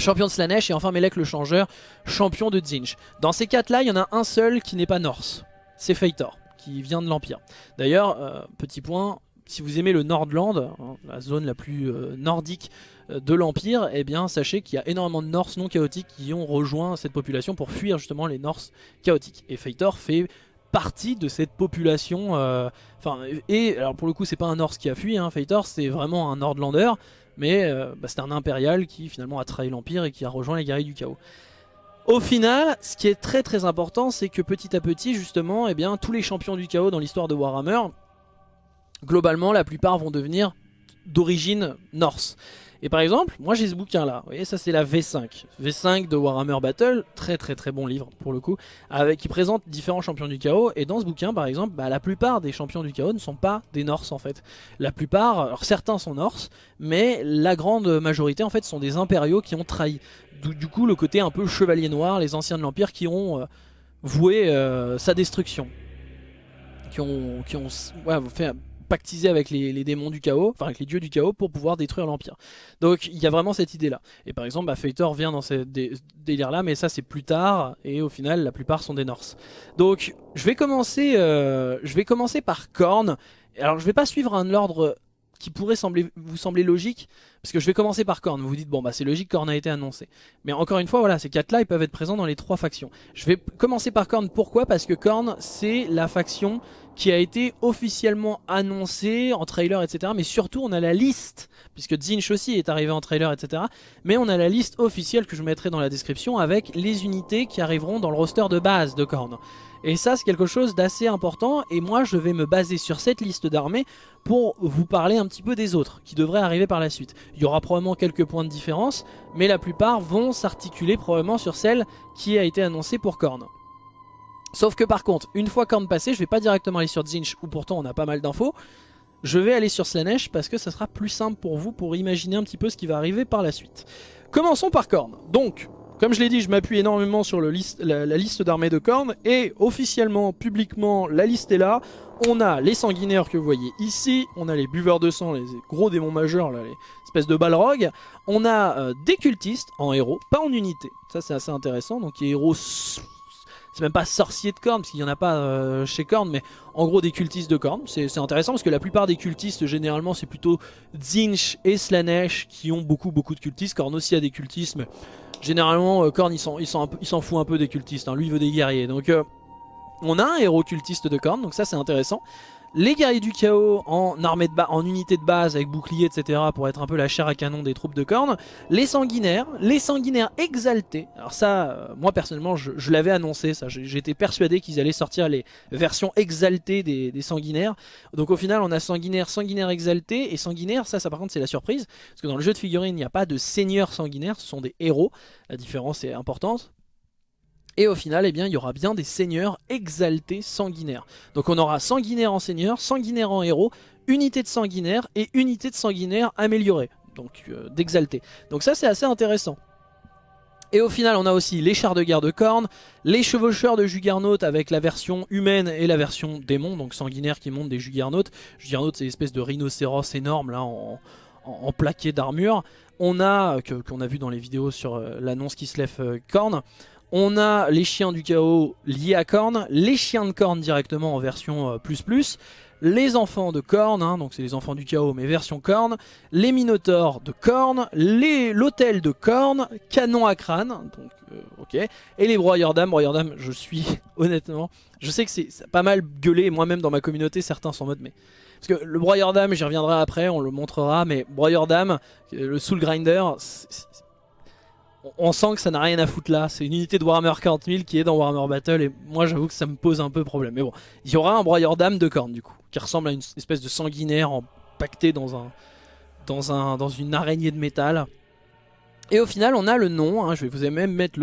champion de Slanesh et enfin Melek le changeur, champion de Zinj. Dans ces quatre là, il y en a un seul qui n'est pas Norse, c'est Feitor, qui vient de l'Empire. D'ailleurs, euh, petit point, si vous aimez le Nordland, hein, la zone la plus euh, nordique euh, de l'Empire, eh bien sachez qu'il y a énormément de Norse non chaotiques qui ont rejoint cette population pour fuir justement les Norse chaotiques. Et Feitor fait partie de cette population, enfin, et alors pour le coup c'est pas un Norse qui a fui, hein, Feitor c'est vraiment un Nordlander, mais euh, bah, c'est un impérial qui finalement a trahi l'Empire et qui a rejoint les guerriers du chaos. Au final, ce qui est très très important, c'est que petit à petit, justement, eh bien, tous les champions du chaos dans l'histoire de Warhammer, globalement, la plupart vont devenir d'origine norse. Et par exemple, moi j'ai ce bouquin là, vous voyez ça c'est la V5. V5 de Warhammer Battle, très très très bon livre pour le coup, qui présente différents champions du chaos. Et dans ce bouquin par exemple, bah, la plupart des champions du chaos ne sont pas des Norse en fait. La plupart, alors certains sont Norse, mais la grande majorité en fait sont des impériaux qui ont trahi. Du, coup le côté un peu chevalier noir, les anciens de l'Empire qui ont euh, voué euh, sa destruction. Qui ont, qui ont ouais, fait pactiser avec les, démons du chaos, enfin avec les dieux du chaos pour pouvoir détruire l'Empire. Donc il y a vraiment cette idée là. Et par exemple, bah, vient dans ce délire là, mais ça c'est plus tard, et au final la plupart sont des Norse. Donc je vais commencer, euh, je vais commencer par Korn. Alors je vais pas suivre un ordre qui pourrait vous sembler logique, parce que je vais commencer par Korn. Vous vous dites, bon bah c'est logique, Korn a été annoncé. Mais encore une fois, voilà, ces quatre là, ils peuvent être présents dans les trois factions. Je vais commencer par Korn, pourquoi? Parce que Korn, c'est la faction qui a été officiellement annoncée en trailer, etc. Mais surtout, on a la liste, puisque Zinch aussi est arrivé en trailer, etc. Mais on a la liste officielle que je mettrai dans la description avec les unités qui arriveront dans le roster de base de Korn. Et ça c'est quelque chose d'assez important et moi je vais me baser sur cette liste d'armées pour vous parler un petit peu des autres qui devraient arriver par la suite. Il y aura probablement quelques points de différence mais la plupart vont s'articuler probablement sur celle qui a été annoncée pour Korn. Sauf que par contre, une fois Korn passé, je vais pas directement aller sur Zinch où pourtant on a pas mal d'infos. Je vais aller sur Slanesh parce que ça sera plus simple pour vous pour imaginer un petit peu ce qui va arriver par la suite. Commençons par Korn. Donc, comme je l'ai dit, je m'appuie énormément sur la, liste d'armées de cornes et officiellement, publiquement, la liste est là. On a les sanguinaires que vous voyez ici, on a les buveurs de sang, les gros démons majeurs, là, les espèces de balrogs. On a euh, des cultistes en héros, pas en unité. Ça c'est assez intéressant, donc les héros c'est même pas sorciers de cornes, parce qu'il n'y en a pas euh, chez Korn, mais en gros des cultistes de cornes. C'est intéressant parce que la plupart des cultistes, généralement, c'est plutôt Zinch et Slanesh qui ont beaucoup beaucoup de cultistes. Korn aussi a des cultistes, Généralement, euh, Korn, il s'en fout un peu des cultistes. Hein. Lui, il veut des guerriers. Donc, euh, on a un héros cultiste de Korn, donc ça, c'est intéressant. Les guerriers du chaos en, armée de en unité de base avec bouclier etc pour être un peu la chair à canon des troupes de cornes. Les sanguinaires, les sanguinaires exaltés. Alors ça, euh, moi personnellement je, l'avais annoncé, ça. j'étais persuadé qu'ils allaient sortir les versions exaltées des, sanguinaires. Donc au final on a sanguinaire, sanguinaire exalté et sanguinaire, ça, ça par contre c'est la surprise. Parce que dans le jeu de figurines il n'y a pas de seigneur sanguinaire, ce sont des héros. La différence est importante. Et au final, eh bien, il y aura bien des seigneurs exaltés sanguinaires. Donc on aura sanguinaire en seigneur, sanguinaire en héros, unité de sanguinaire et unité de sanguinaire améliorée, donc euh, d'exalté. Donc ça c'est assez intéressant. Et au final on a aussi les chars de guerre de cornes, les chevaucheurs de Juggernaut avec la version humaine et la version démon, donc sanguinaire qui monte des Juggernaut. Juggernaut c'est une espèce de rhinocéros énorme là en, plaqué d'armure. On a, qu'on a vu dans les vidéos sur euh, l'annonce qui se lève euh, corne, on a les chiens du chaos liés à Korn, les chiens de Korn directement en version euh, plus plus, les enfants de Korn, hein, donc c'est les enfants du chaos mais version Korn, les minotaures de Korn, l'hôtel de Korn, canon à crâne, donc euh, ok, et les broyeurs d'âme, broyeurs d'âme je suis [LAUGHS] honnêtement, je sais que c'est pas mal gueulé, moi-même dans ma communauté certains sont en mode mais... Parce que le broyeur d'âme, j'y reviendrai après, on le montrera, mais broyeur d'âme, le soul grinder, on sent que ça n'a rien à foutre là. C'est une unité de Warhammer 40 000 qui est dans Warhammer Battle et moi j'avoue que ça me pose un peu problème. Mais bon, il y aura un broyeur d'âme de cornes du coup, qui ressemble à une espèce de sanguinaire empaqueté dans, un, dans, un, dans une araignée de métal. Et au final on a le nom, hein, je vais vous même mettre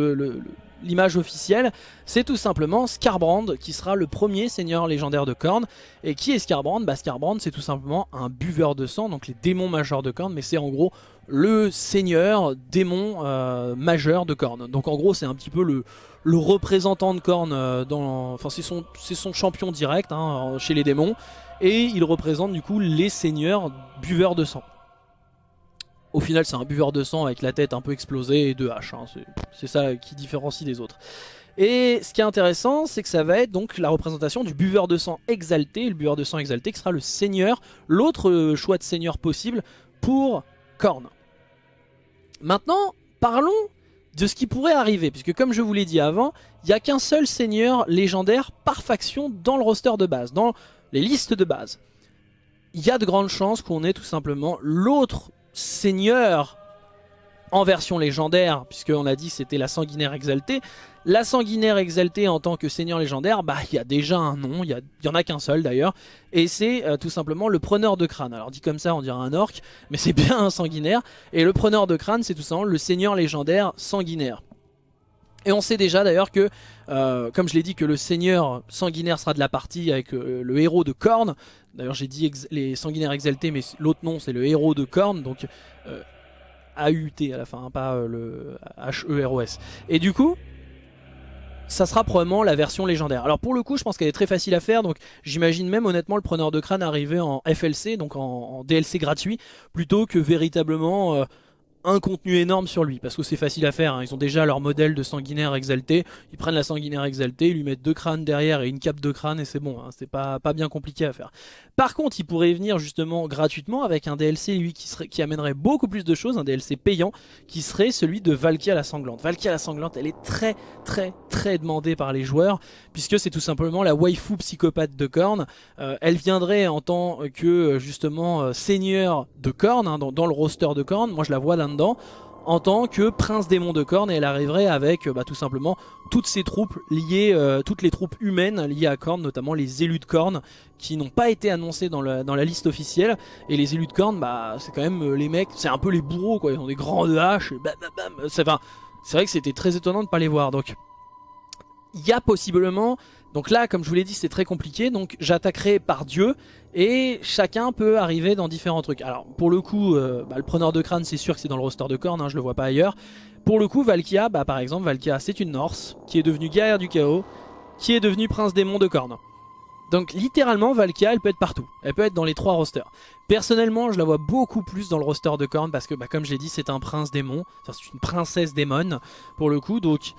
l'image officielle, c'est tout simplement Scarbrand qui sera le premier seigneur légendaire de cornes. Et qui est Scarbrand? Bah Scarbrand c'est tout simplement un buveur de sang, donc les démons majeurs de cornes, mais c'est en gros le seigneur démon euh, majeur de Korn. Donc en gros c'est un petit peu le, représentant de Korn, euh, enfin c'est son, champion direct hein, chez les démons, et il représente du coup les seigneurs buveurs de sang. Au final c'est un buveur de sang avec la tête un peu explosée et deux haches, hein. c'est ça qui différencie des autres. Et ce qui est intéressant, c'est que ça va être donc la représentation du buveur de sang exalté, le buveur de sang exalté qui sera le seigneur, l'autre choix de seigneur possible pour Korn. Maintenant, parlons de ce qui pourrait arriver, puisque comme je vous l'ai dit avant, il n'y a qu'un seul seigneur légendaire par faction dans le roster de base, dans les listes de base. Il y a de grandes chances qu'on ait tout simplement l'autre seigneur en version légendaire, puisqu'on a dit c'était la sanguinaire exaltée, la sanguinaire exaltée en tant que seigneur légendaire, bah il y a déjà un nom, il y, en a qu'un seul d'ailleurs, et c'est euh, tout simplement le preneur de crâne. Alors dit comme ça on dirait un orc, mais c'est bien un sanguinaire, et le preneur de crâne c'est tout simplement le seigneur légendaire sanguinaire. Et on sait déjà d'ailleurs que, euh, comme je l'ai dit, que le seigneur sanguinaire sera de la partie avec euh, le héros de Korn. D'ailleurs j'ai dit les sanguinaires exaltés, mais l'autre nom c'est le héros de Korn, donc A-U-T à la fin, hein, pas le H-E-R-O-S. Et du coup, ça sera probablement la version légendaire. Alors pour le coup, je pense qu'elle est très facile à faire, donc j'imagine même honnêtement le preneur de crâne arriver en FLC, donc en, DLC gratuit, plutôt que véritablement... Euh, un contenu énorme sur lui parce que c'est facile à faire, hein. ils ont déjà leur modèle de sanguinaire exalté, ils prennent la sanguinaire exaltée, ils lui mettent deux crânes derrière et une cape de crâne et c'est bon, hein. c'est pas, bien compliqué à faire. Par contre il pourrait venir justement gratuitement avec un DLC lui qui, serait, qui amènerait beaucoup plus de choses, un DLC payant qui serait celui de Valkia la sanglante. Valkia la sanglante elle est très très très demandée par les joueurs puisque c'est tout simplement la waifu psychopathe de Korn, euh, elle viendrait en tant que justement euh, seigneur de Korn, hein, dans, le roster de Korn, moi je la vois là en tant que prince démon de corne et elle arriverait avec bah, tout simplement toutes ses troupes liées, euh, toutes les troupes humaines liées à Korn, notamment les élus de Korn qui n'ont pas été annoncés dans, la liste officielle. Et les élus de Korn bah, c'est quand même euh, les mecs, c'est un peu les bourreaux quoi, ils ont des grandes haches, c'est vrai que c'était très étonnant de ne pas les voir donc il y a possiblement donc là, comme je vous l'ai dit, c'est très compliqué. Donc j'attaquerai par Dieu et chacun peut arriver dans différents trucs. Alors pour le coup, euh, bah, le preneur de crâne, c'est sûr que c'est dans le roster de cornes, hein, je le vois pas ailleurs. Pour le coup, Valkia, bah, par exemple, Valkia, c'est une Norse qui est devenue guerrière du chaos, qui est devenue prince démon de cornes. Donc littéralement, Valkia, elle peut être partout. Elle peut être dans les trois rosters. Personnellement, je la vois beaucoup plus dans le roster de cornes parce que, bah, comme je l'ai dit, c'est un prince démon. Enfin, c'est une princesse démon, pour le coup. Donc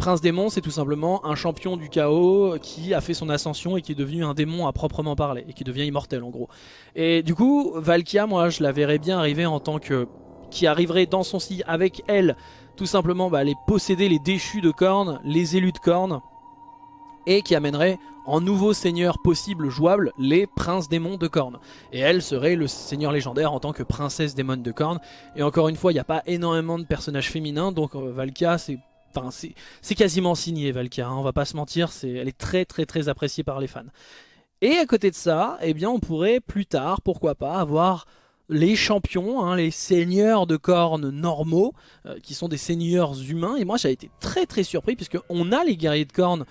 Prince Démon, c'est tout simplement un champion du chaos qui a fait son ascension et qui est devenu un démon à proprement parler, et qui devient immortel en gros. Et du coup, Valkia, moi je la verrais bien arriver en tant que... qui arriverait dans son sillage avec elle, tout simplement bah, les posséder, les déchus de cornes, les élus de cornes, et qui amènerait en nouveau seigneur possible jouable les princes démons de Korn. Et elle serait le seigneur légendaire en tant que princesse démon de Korn. Et encore une fois, il n'y a pas énormément de personnages féminins, donc euh, Valkia c'est... Enfin, c'est quasiment signé Valkia, hein, on va pas se mentir, elle est très très très appréciée par les fans. Et à côté de ça, eh bien on pourrait plus tard, pourquoi pas, avoir les champions, hein, les seigneurs de cornes normaux, euh, qui sont des seigneurs humains. Et moi j'avais été très très surpris, puisque on a les guerriers de cornes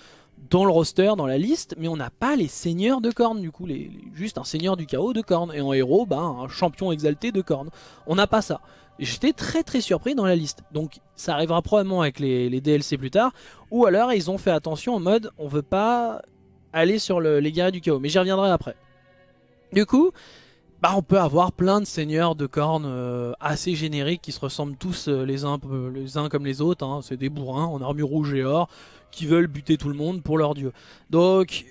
dans le roster, dans la liste, mais on n'a pas les seigneurs de cornes, du coup, juste un seigneur du chaos de cornes, et en héros, ben, un champion exalté de cornes. On n'a pas ça. J'étais très très surpris dans la liste, donc ça arrivera probablement avec les, DLC plus tard, ou alors ils ont fait attention en mode, on veut pas aller sur les guerriers du chaos, mais j'y reviendrai après. Du coup, bah, on peut avoir plein de seigneurs de cornes euh, assez génériques qui se ressemblent tous euh, les, uns, les uns comme les autres. Hein. C'est des bourrins en armure rouge et or qui veulent buter tout le monde pour leur dieu. Donc,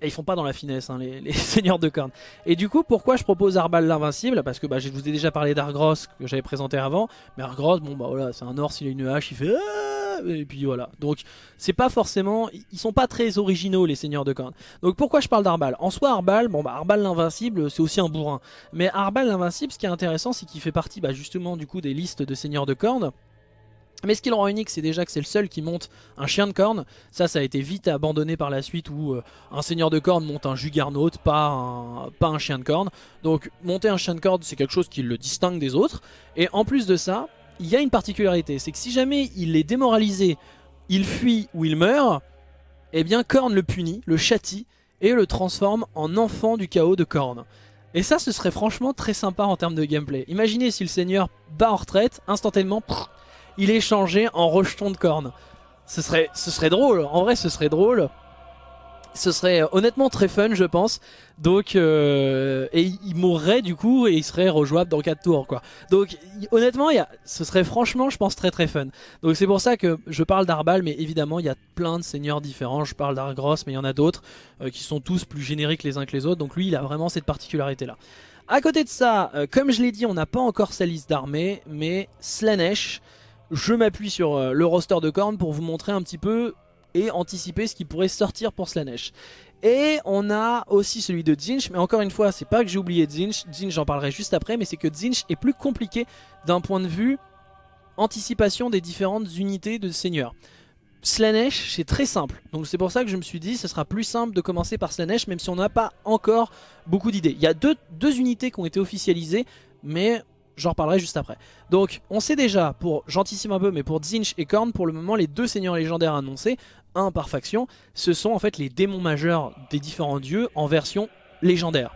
et ils font pas dans la finesse, hein, les, [LAUGHS] seigneurs de cornes. Et du coup, pourquoi je propose Arbal l'invincible Parce que bah, je vous ai déjà parlé d'Argros que j'avais présenté avant. Mais Argros, bon bah voilà, c'est un or, s'il a une hache, il fait... Ah et puis voilà. Donc c'est pas forcément, ils sont pas très originaux les seigneurs de cornes. Donc pourquoi je parle d'Arbal En soi Arbal, bon bah Arbal l'invincible c'est aussi un bourrin. Mais Arbal l'invincible ce qui est intéressant c'est qu'il fait partie bah, justement du coup des listes de seigneurs de cornes. Mais ce qui le rend unique, c'est déjà que c'est le seul qui monte un chien de corne. Ça, ça a été vite abandonné par la suite où euh, un seigneur de corne monte un un, pas un chien de corne. Donc monter un chien de corne, c'est quelque chose qui le distingue des autres. Et en plus de ça, il y a une particularité, c'est que si jamais il est démoralisé, il fuit ou il meurt, eh bien Korn le punit, le châtie et le transforme en enfant du chaos de Korn. Et ça ce serait franchement très sympa en termes de gameplay. Imaginez si le seigneur bat en retraite, instantanément, il est changé en rejeton de Korn. Ce serait, drôle, en vrai ce serait drôle. Ce serait euh, honnêtement très fun je pense. Donc euh, et il mourrait du coup et il serait rejouable dans 4 tours quoi. Donc honnêtement y ce serait franchement je pense très très fun. Donc c'est pour ça que je parle d'Arbal mais évidemment il y a plein de seigneurs différents. Je parle d'Argros mais il y en a d'autres euh, qui sont tous plus génériques les uns que les autres. Donc lui il a vraiment cette particularité là à côté de ça comme je l'ai dit on n'a pas encore sa liste d'armée mais Slanesh je m'appuie sur le roster de Korn pour vous montrer un petit peu et anticiper ce qui pourrait sortir pour Slanesh. Et on a aussi celui de Zinch, mais encore une fois, c'est pas que j'ai oublié Zinch, Zinch j'en parlerai juste après, mais c'est que Zinch est plus compliqué d'un point de vue anticipation des différentes unités de seigneur. Slanesh, c'est très simple, donc c'est pour ça que je me suis dit ce sera plus simple de commencer par Slanesh, même si on n'a pas encore beaucoup d'idées. Il y a deux unités qui ont été officialisées, mais J'en reparlerai juste après. Donc on sait déjà, pour j'anticipe un peu, mais pour Zinch et Korn, pour le moment les deux seigneurs légendaires annoncés, un par faction, ce sont en fait les démons majeurs des différents dieux en version légendaire.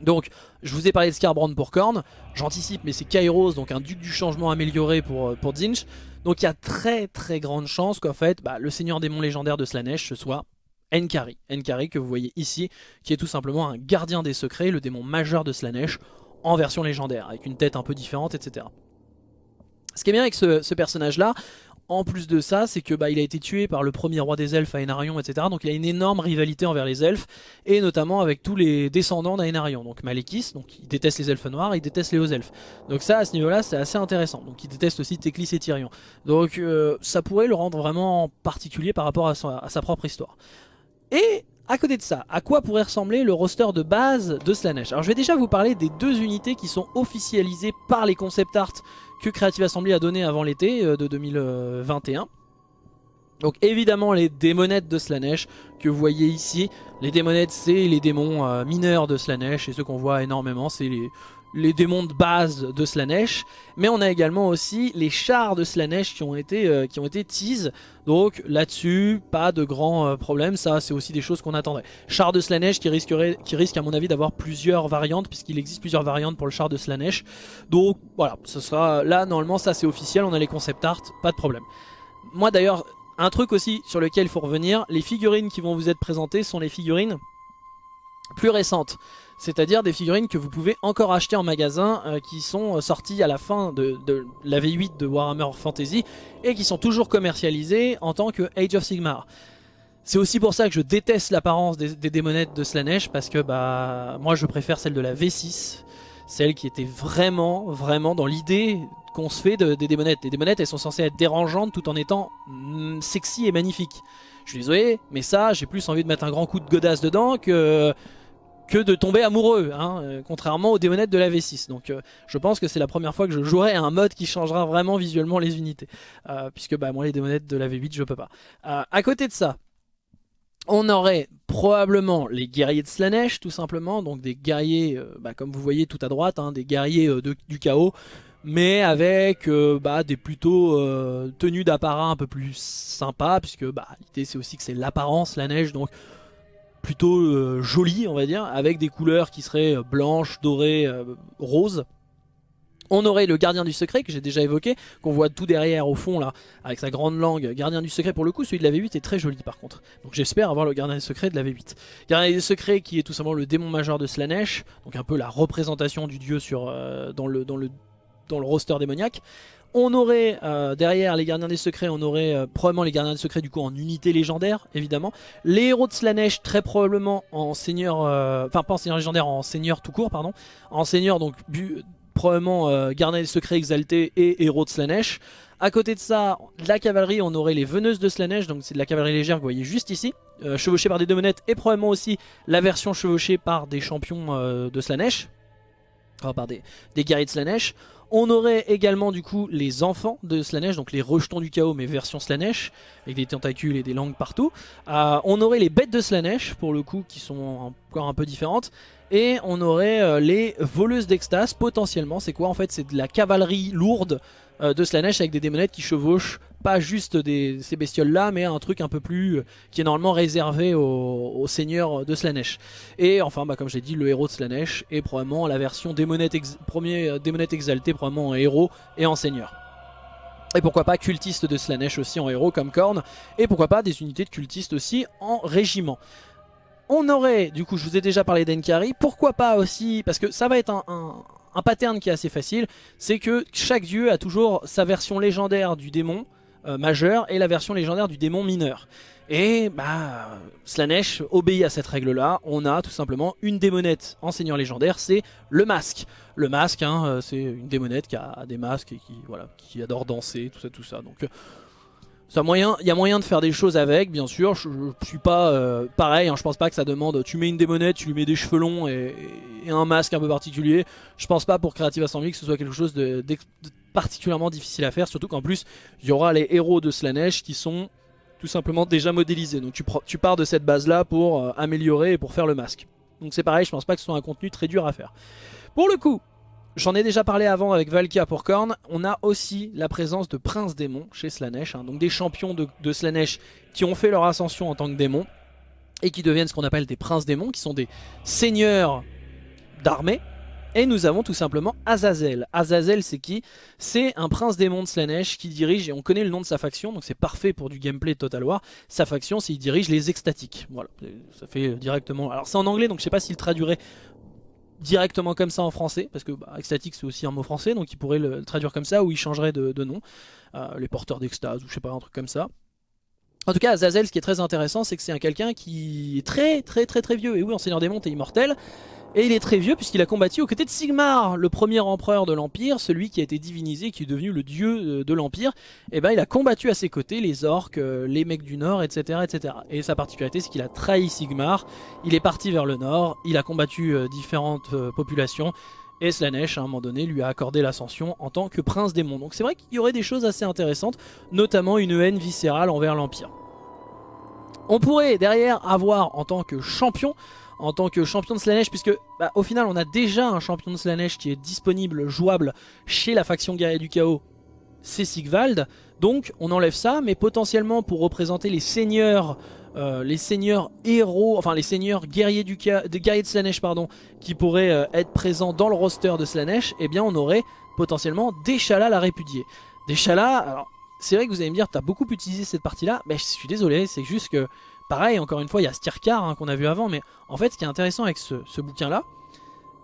Donc je vous ai parlé de Scarbrand pour Korn, j'anticipe mais c'est Kairos, donc un duc du changement amélioré pour, euh, pour Zinch. Donc il y a très très grande chance qu'en fait bah, le seigneur démon légendaire de Slanesh ce soit Enkari. Enkari que vous voyez ici, qui est tout simplement un gardien des secrets, le démon majeur de Slanesh en version légendaire, avec une tête un peu différente, etc. Ce qui est bien avec ce, personnage-là, en plus de ça, c'est que bah, il a été tué par le premier roi des elfes Aenarion, etc. Donc il a une énorme rivalité envers les elfes, et notamment avec tous les descendants d'Aenarion. Donc Malekith, donc il déteste les elfes noirs, il déteste les hauts elfes. Donc ça, à ce niveau-là, c'est assez intéressant. Donc il déteste aussi Teclis et Tyrion. Donc euh, ça pourrait le rendre vraiment particulier par rapport à sa propre histoire. Et à côté de ça, à quoi pourrait ressembler le roster de base de Slanesh Alors je vais déjà vous parler des deux unités qui sont officialisées par les concept art que Creative Assembly a donné avant l'été euh, de 2021. Donc évidemment les démonettes de Slanesh que vous voyez ici. Les démonettes c'est les démons euh, mineurs de Slanesh et ceux qu'on voit énormément c'est les, les démons de base de Slanesh, mais on a également aussi les chars de Slanesh qui ont été, euh, qui ont été tease, donc là-dessus, pas de grands euh, problèmes, ça c'est aussi des choses qu'on attendrait. Char de Slanesh qui, risquerait, qui risque à mon avis d'avoir plusieurs variantes, puisqu'il existe plusieurs variantes pour le char de Slanesh, donc voilà, ce sera là normalement ça c'est officiel, on a les concept art, pas de problème. Moi d'ailleurs, un truc aussi sur lequel il faut revenir, les figurines qui vont vous être présentées sont les figurines plus récentes c'est-à-dire des figurines que vous pouvez encore acheter en magasin euh, qui sont euh, sorties à la fin de, la V8 de Warhammer Fantasy et qui sont toujours commercialisées en tant que Age of Sigmar. C'est aussi pour ça que je déteste l'apparence des, démonettes de Slanesh parce que bah moi je préfère celle de la V6, celle qui était vraiment vraiment dans l'idée qu'on se fait des démonettes. Les démonettes elles sont censées être dérangeantes tout en étant mm, sexy et magnifiques. Je suis désolé, mais ça, j'ai plus envie de mettre un grand coup de godasse dedans que, que de tomber amoureux, hein, euh, contrairement aux démonettes de la V6. Donc euh, je pense que c'est la première fois que je jouerai un mode qui changera vraiment visuellement les unités. Euh, puisque bah, moi les démonettes de la V8 je peux pas. à côté de ça, on aurait probablement les guerriers de Slanesh tout simplement, donc des guerriers, bah, comme vous voyez tout à droite, hein, des guerriers du chaos, mais avec bah, des plutôt tenues d'apparat un peu plus sympas, puisque bah, l'idée c'est aussi que c'est l'apparence, la neige, donc plutôt euh, joli on va dire avec des couleurs qui seraient euh, blanches, dorées, euh, roses on aurait le gardien du secret que j'ai déjà évoqué, qu'on voit tout derrière au fond là, avec sa grande langue. Gardien du secret pour le coup, celui de la V8 est très joli par contre. Donc j'espère avoir le gardien du secret de la V8. Gardien du secret qui est tout simplement le démon majeur de Slanesh, donc un peu la représentation du dieu sur, le, dans, dans le roster démoniaque. On aurait euh, derrière les gardiens des secrets, on aurait euh, probablement les gardiens des secrets du coup en unité légendaire évidemment. Les héros de Slanesh très probablement en seigneur, euh, enfin pas en seigneur légendaire, en seigneur tout court pardon. En seigneur donc probablement gardiens des secrets exaltés et héros de Slanesh. À côté de ça, la cavalerie, on aurait les veneuses de Slanesh, donc c'est de la cavalerie légère que vous voyez juste ici, chevauchée par des demonettes et probablement aussi la version chevauchée par des champions de Slanesh, enfin par des, des guerriers de Slanesh. On aurait également du coup les enfants de Slanesh, donc les rejetons du chaos mais version Slanesh, avec des tentacules et des langues partout. Euh, on aurait les bêtes de Slanesh pour le coup qui sont encore un peu différentes. Et on aurait euh, les voleuses d'extase potentiellement. C'est quoi en fait? C'est de la cavalerie lourde de Slanesh avec des démonettes qui chevauchent pas juste des, ces bestioles là mais un truc un peu plus euh, qui est normalement réservé aux, seigneurs de Slanesh. Et enfin bah, comme j'ai dit le héros de Slanesh est probablement la version démonette premier euh, démonette exalté probablement en héros et en seigneur. Et pourquoi pas cultiste de Slanesh aussi en héros comme Korn et pourquoi pas des unités de cultistes aussi en régiment. On aurait, du coup je vous ai déjà parlé d'Enkari, pourquoi pas aussi, parce que ça va être un, un pattern qui est assez facile, c'est que chaque dieu a toujours sa version légendaire du démon euh, majeur et la version légendaire du démon mineur. Et bah, Slanesh obéit à cette règle-là. On a tout simplement une démonette en seigneur légendaire, c'est le masque. Le masque, hein, euh, c'est une démonette qui a des masques et qui, qui adore danser, tout ça, tout ça. Donc il y a moyen de faire des choses avec, bien sûr. Je, suis pas euh, pareil, hein, je pense pas que ça demande. Tu mets une démonette, tu lui mets des cheveux longs et, un masque un peu particulier. Je pense pas pour Creative Assembly que ce soit quelque chose de, particulièrement difficile à faire. Surtout qu'en plus, il y aura les héros de Slanesh qui sont tout simplement déjà modélisés. Donc tu, pars de cette base là pour euh, améliorer et pour faire le masque. Donc c'est pareil, je pense pas que ce soit un contenu très dur à faire. Pour le coup, J'en ai déjà parlé avant avec Valkia pour Korn. On a aussi la présence de Prince Démon chez Slanesh. Hein. donc des champions de, de, Slanesh qui ont fait leur ascension en tant que démons. Et qui deviennent ce qu'on appelle des Princes Démons. Qui sont des seigneurs d'armée. Et nous avons tout simplement Azazel. Azazel c'est qui? C'est un prince démon de Slanesh qui dirige, et on connaît le nom de sa faction, donc c'est parfait pour du gameplay Total War. Sa faction c'est il dirige les extatiques. Voilà, ça fait directement... Alors c'est en anglais donc je sais pas s'il traduirait directement comme ça en français, parce que bah, extatique c'est aussi un mot français, donc il pourrait le, traduire comme ça, ou il changerait de, nom, euh, les porteurs d'extase, ou je sais pas, un truc comme ça. En tout cas, Azazel, ce qui est très intéressant, c'est que c'est un quelqu'un qui est très très très très vieux, et oui, en Seigneur des Monts est immortel, et il est très vieux puisqu'il a combattu aux côtés de Sigmar, le premier empereur de l'Empire, celui qui a été divinisé, qui est devenu le dieu euh, de l'Empire. Et eh ben il a combattu à ses côtés les orques, euh, les mecs du Nord, etc. etc. Et sa particularité c'est qu'il a trahi Sigmar, il est parti vers le Nord, il a combattu euh, différentes populations. Et Slanesh, à un moment donné, lui a accordé l'ascension en tant que prince démon. Donc c'est vrai qu'il y aurait des choses assez intéressantes, notamment une haine viscérale envers l'Empire. On pourrait derrière avoir en tant que champion en tant que champion de Slanesh puisque bah, au final on a déjà un champion de Slanesh qui est disponible, jouable chez la faction guerrier du chaos, c'est Sigvald. Donc on enlève ça, mais potentiellement pour représenter les seigneurs, euh, les seigneurs héros, enfin les seigneurs guerriers, du de, guerriers de Slanesh pardon, qui pourraient euh, être présents dans le roster de Slanesh, eh bien on aurait potentiellement Deshala la répudier. Deshala, alors c'est vrai que vous allez me dire, t'as beaucoup utilisé cette partie là, mais je suis désolé, c'est juste que Pareil, encore une fois, il y a Stirkar hein, qu'on a vu avant, mais en fait, ce qui est intéressant avec ce, bouquin-là,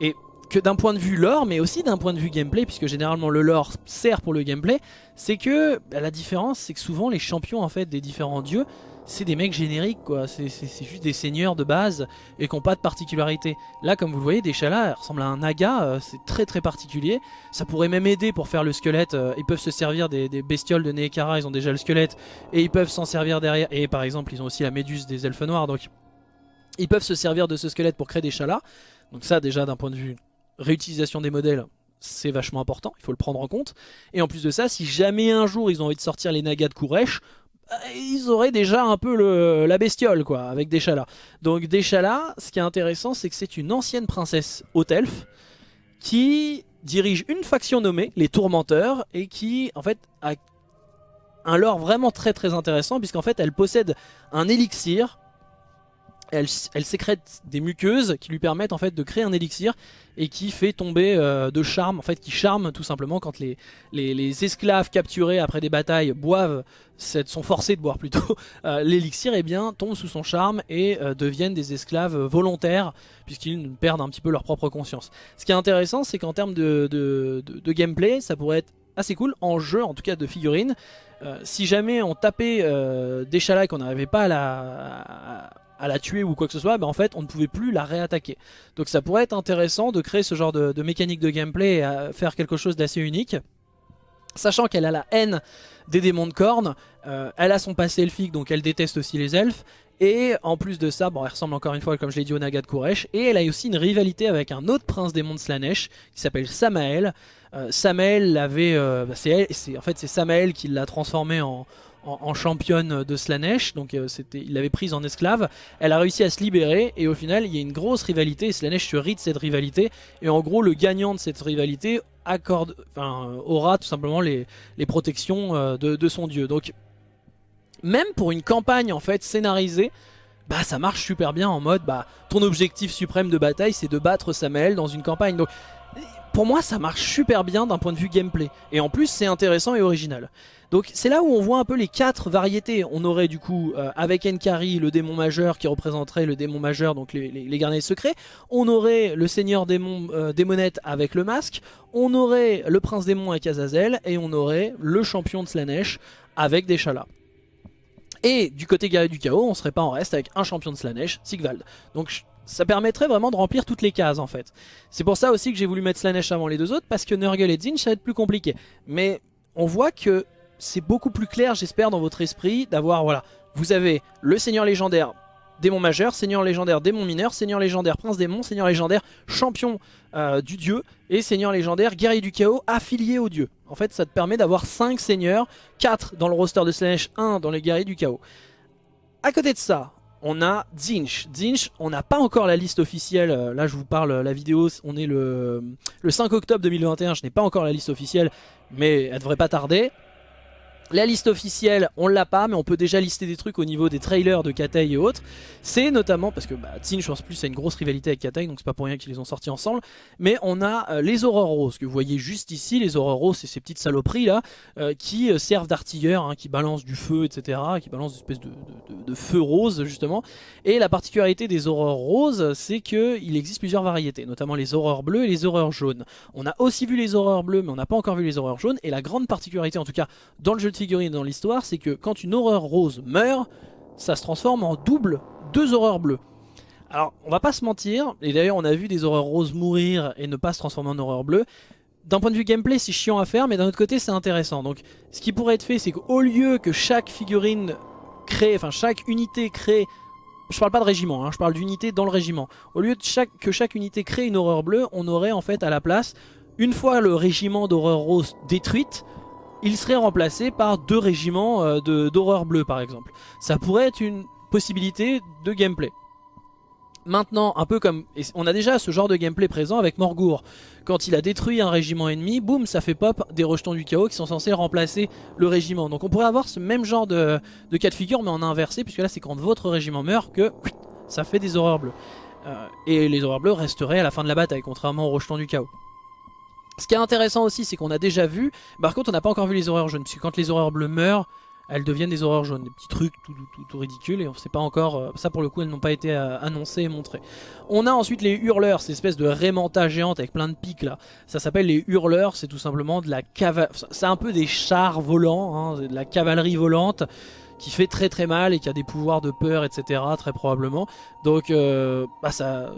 et que d'un point de vue lore, mais aussi d'un point de vue gameplay, puisque généralement le lore sert pour le gameplay, c'est que bah, la différence, c'est que souvent les champions en fait des différents dieux, c'est des mecs génériques quoi, c'est juste des seigneurs de base et qui n'ont pas de particularité. Là comme vous le voyez, des chalas ressemblent à un naga, euh, c'est très très particulier. Ça pourrait même aider pour faire le squelette, euh, ils peuvent se servir des, bestioles de Neekara, ils ont déjà le squelette et ils peuvent s'en servir derrière. Et par exemple ils ont aussi la méduse des elfes noirs, donc ils peuvent se servir de ce squelette pour créer des chalas. Donc ça déjà d'un point de vue réutilisation des modèles, c'est vachement important, il faut le prendre en compte. Et en plus de ça, si jamais un jour ils ont envie de sortir les nagas de Kouresh, ils auraient déjà un peu la bestiole quoi, avec Deshala. Donc Deshala, ce qui est intéressant, c'est que c'est une ancienne princesse elfe qui dirige une faction nommée les Tourmenteurs et qui en fait a un lore vraiment très très intéressant puisqu'en fait elle possède un élixir elle, sécrète des muqueuses qui lui permettent en fait de créer un élixir et qui fait tomber euh, de charme, en fait qui charme tout simplement quand les, esclaves capturés après des batailles boivent, sont forcés de boire plutôt, [LAUGHS] euh, l'élixir eh bien tombe sous son charme et euh, deviennent des esclaves volontaires puisqu'ils perdent un petit peu leur propre conscience. Ce qui est intéressant c'est qu'en termes de, gameplay ça pourrait être assez cool en jeu en tout cas de figurines. si jamais on tapait des chalas qu'on n'arrivait pas à la la tuer ou quoi que ce soit, ben en fait on ne pouvait plus la réattaquer. Donc ça pourrait être intéressant de créer ce genre de, mécanique de gameplay et faire quelque chose d'assez unique. Sachant qu'elle a la haine des démons de cornes, euh, elle a son passé elfique donc elle déteste aussi les elfes. Et en plus de ça, bon elle ressemble encore une fois comme je l'ai dit au Naga de Koresh. Et elle a aussi une rivalité avec un autre prince démon de Slanesh qui s'appelle Samael. Euh, Samael l'avait... Euh, en fait c'est Samael qui l'a transformé en, en, championne de Slanesh, donc euh, il l'avait prise en esclave. Elle a réussi à se libérer et au final il y a une grosse rivalité et Slanesh se rit de cette rivalité. Et en gros le gagnant de cette rivalité accorde, enfin, aura tout simplement les, protections euh, de, son dieu. Donc même pour une campagne en fait scénarisée, bah ça marche super bien en mode bah ton objectif suprême de bataille c'est de battre Samael dans une campagne. Donc pour moi ça marche super bien d'un point de vue gameplay. Et en plus c'est intéressant et original. Donc c'est là où on voit un peu les quatre variétés. On aurait du coup euh, avec Enkari le démon majeur qui représenterait le démon majeur, donc les, les, secrets. On aurait le seigneur démon, euh, avec le masque. On aurait le prince démon avec Azazel. Et on aurait le champion de Slanesh avec des chalas. Et du côté guerrier du chaos, on serait pas en reste avec un champion de Slanesh, Sigvald. Donc ça permettrait vraiment de remplir toutes les cases en fait. C'est pour ça aussi que j'ai voulu mettre Slanesh avant les deux autres, parce que Nurgle et Zinch ça va être plus compliqué. Mais on voit que c'est beaucoup plus clair, j'espère, dans votre esprit, d'avoir, voilà, vous avez le seigneur légendaire démon majeur, seigneur légendaire démon mineur, seigneur légendaire prince démon, seigneur légendaire champion euh, du dieu et seigneur légendaire guerrier du chaos affilié au dieu. En fait ça te permet d'avoir 5 seigneurs, 4 dans le roster de Slash, 1 dans les guerriers du chaos. À côté de ça, on a Zinch. Zinch, on n'a pas encore la liste officielle. Euh, là, je vous parle, la vidéo, on est le, le 5 octobre 2021. Je n'ai pas encore la liste officielle, mais elle devrait pas tarder. La liste officielle, on l'a pas, mais on peut déjà lister des trucs au niveau des trailers de Katei et autres. C'est notamment, parce que bah, je pense plus, a une grosse rivalité avec Katei, donc c'est pas pour rien qu'ils les ont sortis ensemble. Mais on a euh, les horreurs roses, que vous voyez juste ici. Les horreurs roses, c'est ces petites saloperies là, euh, qui euh, servent d'artilleurs, hein, qui balancent du feu, etc. Qui balancent une espèce de, feu rose, justement. Et la particularité des horreurs roses, c'est qu'il existe plusieurs variétés, notamment les horreurs bleues et les horreurs jaunes. On a aussi vu les horreurs bleues, mais on n'a pas encore vu les horreurs jaunes. Et la grande particularité, en tout cas dans le jeu de dans l'histoire, c'est que quand une horreur rose meurt, ça se transforme en double deux horreurs bleues. Alors, on va pas se mentir, et d'ailleurs on a vu des horreurs roses mourir et ne pas se transformer en horreur bleue. D'un point de vue gameplay, c'est chiant à faire, mais d'un autre côté, c'est intéressant. Donc, ce qui pourrait être fait, c'est qu'au lieu que chaque figurine crée, enfin chaque unité crée je parle pas de régiment, hein, je parle d'unité dans le régiment. Au lieu de chaque, que chaque unité crée une horreur bleue, on aurait en fait à la place, une fois le régiment d'horreur rose détruite, il serait remplacé par deux régiments euh, d'horreur bleue par exemple. Ça pourrait être une possibilité de gameplay. Maintenant, un peu comme... On a déjà ce genre de gameplay présent avec Morgour. Quand il a détruit un régiment ennemi, boum, ça fait pop des rejetons du chaos qui sont censés remplacer le régiment. Donc on pourrait avoir ce même genre de, cas de figure, mais en inversé, puisque là c'est quand votre régiment meurt que ça fait des horreurs bleues. Euh, et les horreurs bleues resteraient à la fin de la bataille, contrairement aux rejetons du chaos. Ce qui est intéressant aussi, c'est qu'on a déjà vu, par contre on n'a pas encore vu les horreurs jaunes, puisque quand les horreurs bleues meurent, elles deviennent des horreurs jaunes, des petits trucs tout, tout, ridicules, et on sait pas encore, euh, ça pour le coup elles n'ont pas été euh, annoncées et montrées. On a ensuite les hurleurs, ces espèces de rémanta géantes avec plein de pics là, ça s'appelle les hurleurs, c'est tout simplement de la cavalerie, c'est un peu des chars volants, hein, de la cavalerie volante, qui fait très très mal et qui a des pouvoirs de peur, etc. Très probablement. Donc euh, bah ça,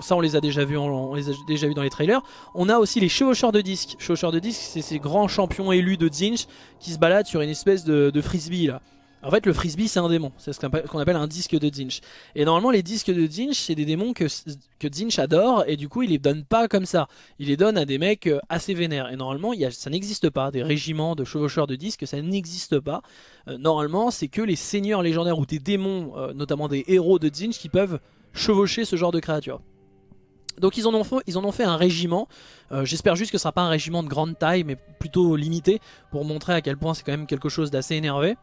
ça on les a déjà vus, on, les a déjà dans les trailers. On a aussi les chevaucheurs de disques. Chevaucheurs de disques, c'est ces grands champions élus de Zinch qui se baladent sur une espèce de frisbee là. En fait, le frisbee, c'est un démon. C'est ce qu'on appelle un disque de Zinch. Et normalement, les disques de Zinch, c'est des démons que, que Zinch adore. Et du coup, il les donne pas comme ça. Il les donne à des mecs euh, assez vénères. Et normalement, ça n'existe pas. Des régiments de chevaucheurs de disques, ça n'existe pas. Euh, normalement, c'est que les seigneurs légendaires ou des démons, euh, notamment des héros de Zinch, qui peuvent chevaucher ce genre de créatures. Donc ils en ont fait, un régiment, j'espère juste que ce sera pas un régiment de grande taille mais plutôt limité pour montrer à quel point c'est quand même quelque chose d'assez énervé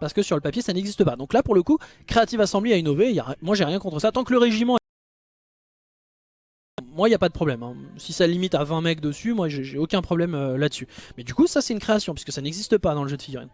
parce que sur le papier ça n'existe pas. Donc là pour le coup, Creative Assembly a innové, moi j'ai rien contre ça, tant que le régiment... Moi il n'y a pas de problème, hein. si ça limite à 20 mecs dessus, moi j'ai aucun problème euh, là-dessus. Mais du coup ça c'est une création, puisque ça n'existe pas dans le jeu de figurines.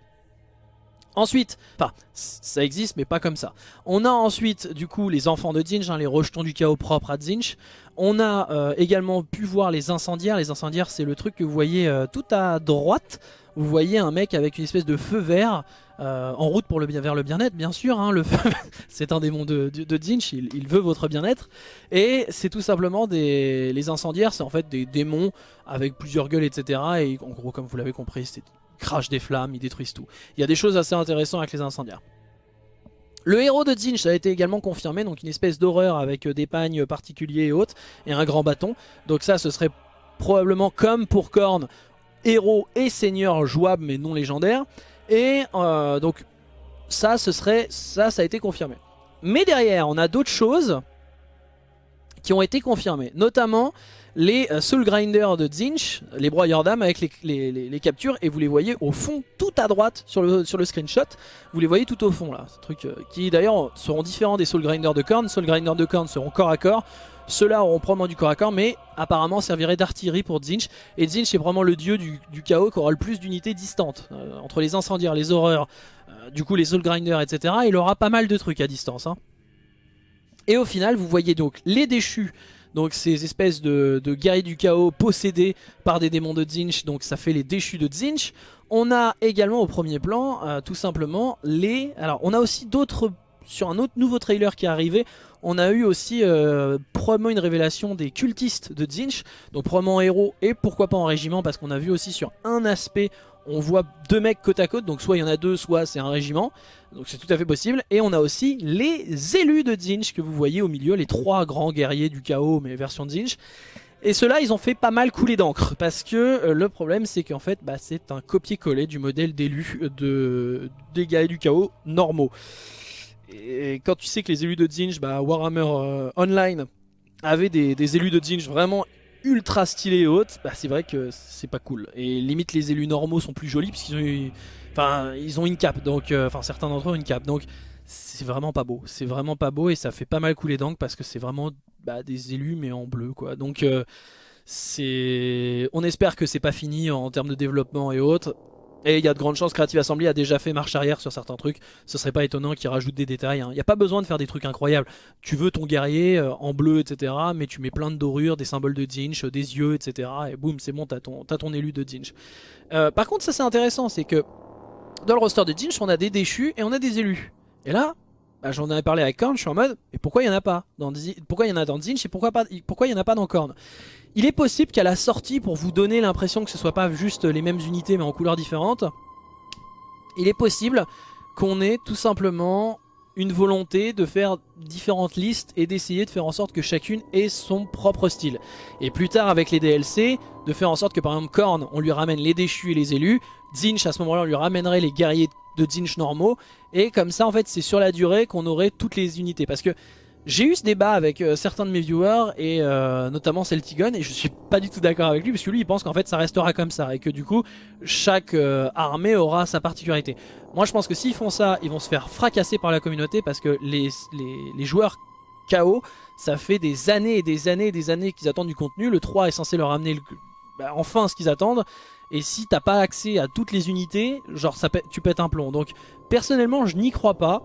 Ensuite, enfin, ça existe mais pas comme ça. On a ensuite du coup les enfants de Zinch, hein, les rejetons du chaos propres à Zinch. On a euh, également pu voir les incendiaires. Les incendiaires c'est le truc que vous voyez euh, tout à droite. Vous voyez un mec avec une espèce de feu vert euh, en route pour le, vers le bien-être bien sûr. Hein, [LAUGHS] c'est un démon de, de, il, veut votre bien-être. Et c'est tout simplement des... Les incendiaires, c'est en fait des démons avec plusieurs gueules, etc. Et en gros, comme vous l'avez compris, c'est crash des flammes, ils détruisent tout. Il y a des choses assez intéressantes avec les incendiaires. Le héros de Zinch a été également confirmé, donc une espèce d'horreur avec des pagnes particuliers et autres, et un grand bâton. Donc ça, ce serait probablement comme pour Korn, héros et seigneur jouable mais non légendaire. Et euh, donc ça, ce serait ça, ça a été confirmé. Mais derrière, on a d'autres choses qui ont été confirmées, notamment les euh, Soul Grinders de Zinch, les broyeurs d'âme avec les, captures, et vous les voyez au fond, tout à droite sur le, screenshot, vous les voyez tout au fond là, ce truc euh, qui d'ailleurs seront différents des Soul Grinders de Korn, Soul Grinders de Korn seront corps à corps, ceux-là auront probablement du corps à corps, mais apparemment serviraient d'artillerie pour Zinch. Et Zinch est probablement le dieu du, chaos qui aura le plus d'unités distantes. Euh, entre les incendiaires, les horreurs, euh, du coup les soul grinders, etc. Il aura pas mal de trucs à distance. Hein. Et au final, vous voyez donc les déchus. Donc ces espèces de, guerriers du chaos possédés par des démons de Zinch, donc ça fait les déchus de Zinch. On a également au premier plan, euh, tout simplement, les... Alors on a aussi d'autres sur un autre nouveau trailer qui est arrivé, on a eu aussi euh, probablement une révélation des cultistes de Zinch, donc probablement en héros et pourquoi pas en régiment, parce qu'on a vu aussi sur un aspect, on voit deux mecs côte à côte, donc soit il y en a deux, soit c'est un régiment, donc c'est tout à fait possible. Et on a aussi les élus de Zinch que vous voyez au milieu, les trois grands guerriers du chaos, mais version Zinch. Et ceux-là, ils ont fait pas mal couler d'encre, parce que euh, le problème, c'est qu'en fait, bah, c'est un copier-coller du modèle d'élus de, des guerriers du chaos normaux. Et quand tu sais que les élus de Zinj, bah, Warhammer euh, Online avait des, élus de Zinj vraiment ultra stylés et hautes, bah, c'est vrai que c'est pas cool. Et limite les élus normaux sont plus jolis puisqu'ils ont, ont une cape, donc, euh, certains d'entre eux ont une cape, donc c'est vraiment pas beau. C'est vraiment pas beau et ça fait pas mal couler d'encre parce que c'est vraiment bah, des élus mais en bleu quoi. Donc euh, c'est, on espère que c'est pas fini en termes de développement et autres. Et il y a de grandes chances, Creative Assembly a déjà fait marche arrière sur certains trucs. Ce serait pas étonnant qu'ils rajoutent des détails. Hein. Il n'y a pas besoin de faire des trucs incroyables. Tu veux ton guerrier euh, en bleu, etc. Mais tu mets plein de dorures, des symboles de Zinch, des yeux, etc. Et boum, c'est bon, t'as ton, ton élu de Zinch. Euh, par contre, ça c'est intéressant, c'est que dans le roster de Zinch, on a des déchus et on a des élus. Et là, bah, j'en avais parlé avec Korn, je suis en mode, mais pourquoi il n'y en a pas dans, Pourquoi il y en a dans Zinch et pourquoi, il n'y en a pas dans Korn? Il est possible qu'à la sortie, pour vous donner l'impression que ce soit pas juste les mêmes unités mais en couleurs différentes, il est possible qu'on ait tout simplement une volonté de faire différentes listes et d'essayer de faire en sorte que chacune ait son propre style. Et plus tard avec les DLC, de faire en sorte que par exemple Korn, on lui ramène les déchus et les élus, Zinch à ce moment-là on lui ramènerait les guerriers de Zinch normaux, et comme ça en fait c'est sur la durée qu'on aurait toutes les unités. Parce que j'ai eu ce débat avec euh, certains de mes viewers et euh, notamment Celtigon et je suis pas du tout d'accord avec lui parce que lui il pense qu'en fait ça restera comme ça et que du coup chaque euh, armée aura sa particularité. Moi je pense que s'ils font ça ils vont se faire fracasser par la communauté parce que les, les, joueurs KO ça fait des années et des années et des années qu'ils attendent du contenu. Le 3 est censé leur amener bah, enfin ce qu'ils attendent et si t'as pas accès à toutes les unités genre ça tu pètes un plomb. Donc personnellement je n'y crois pas.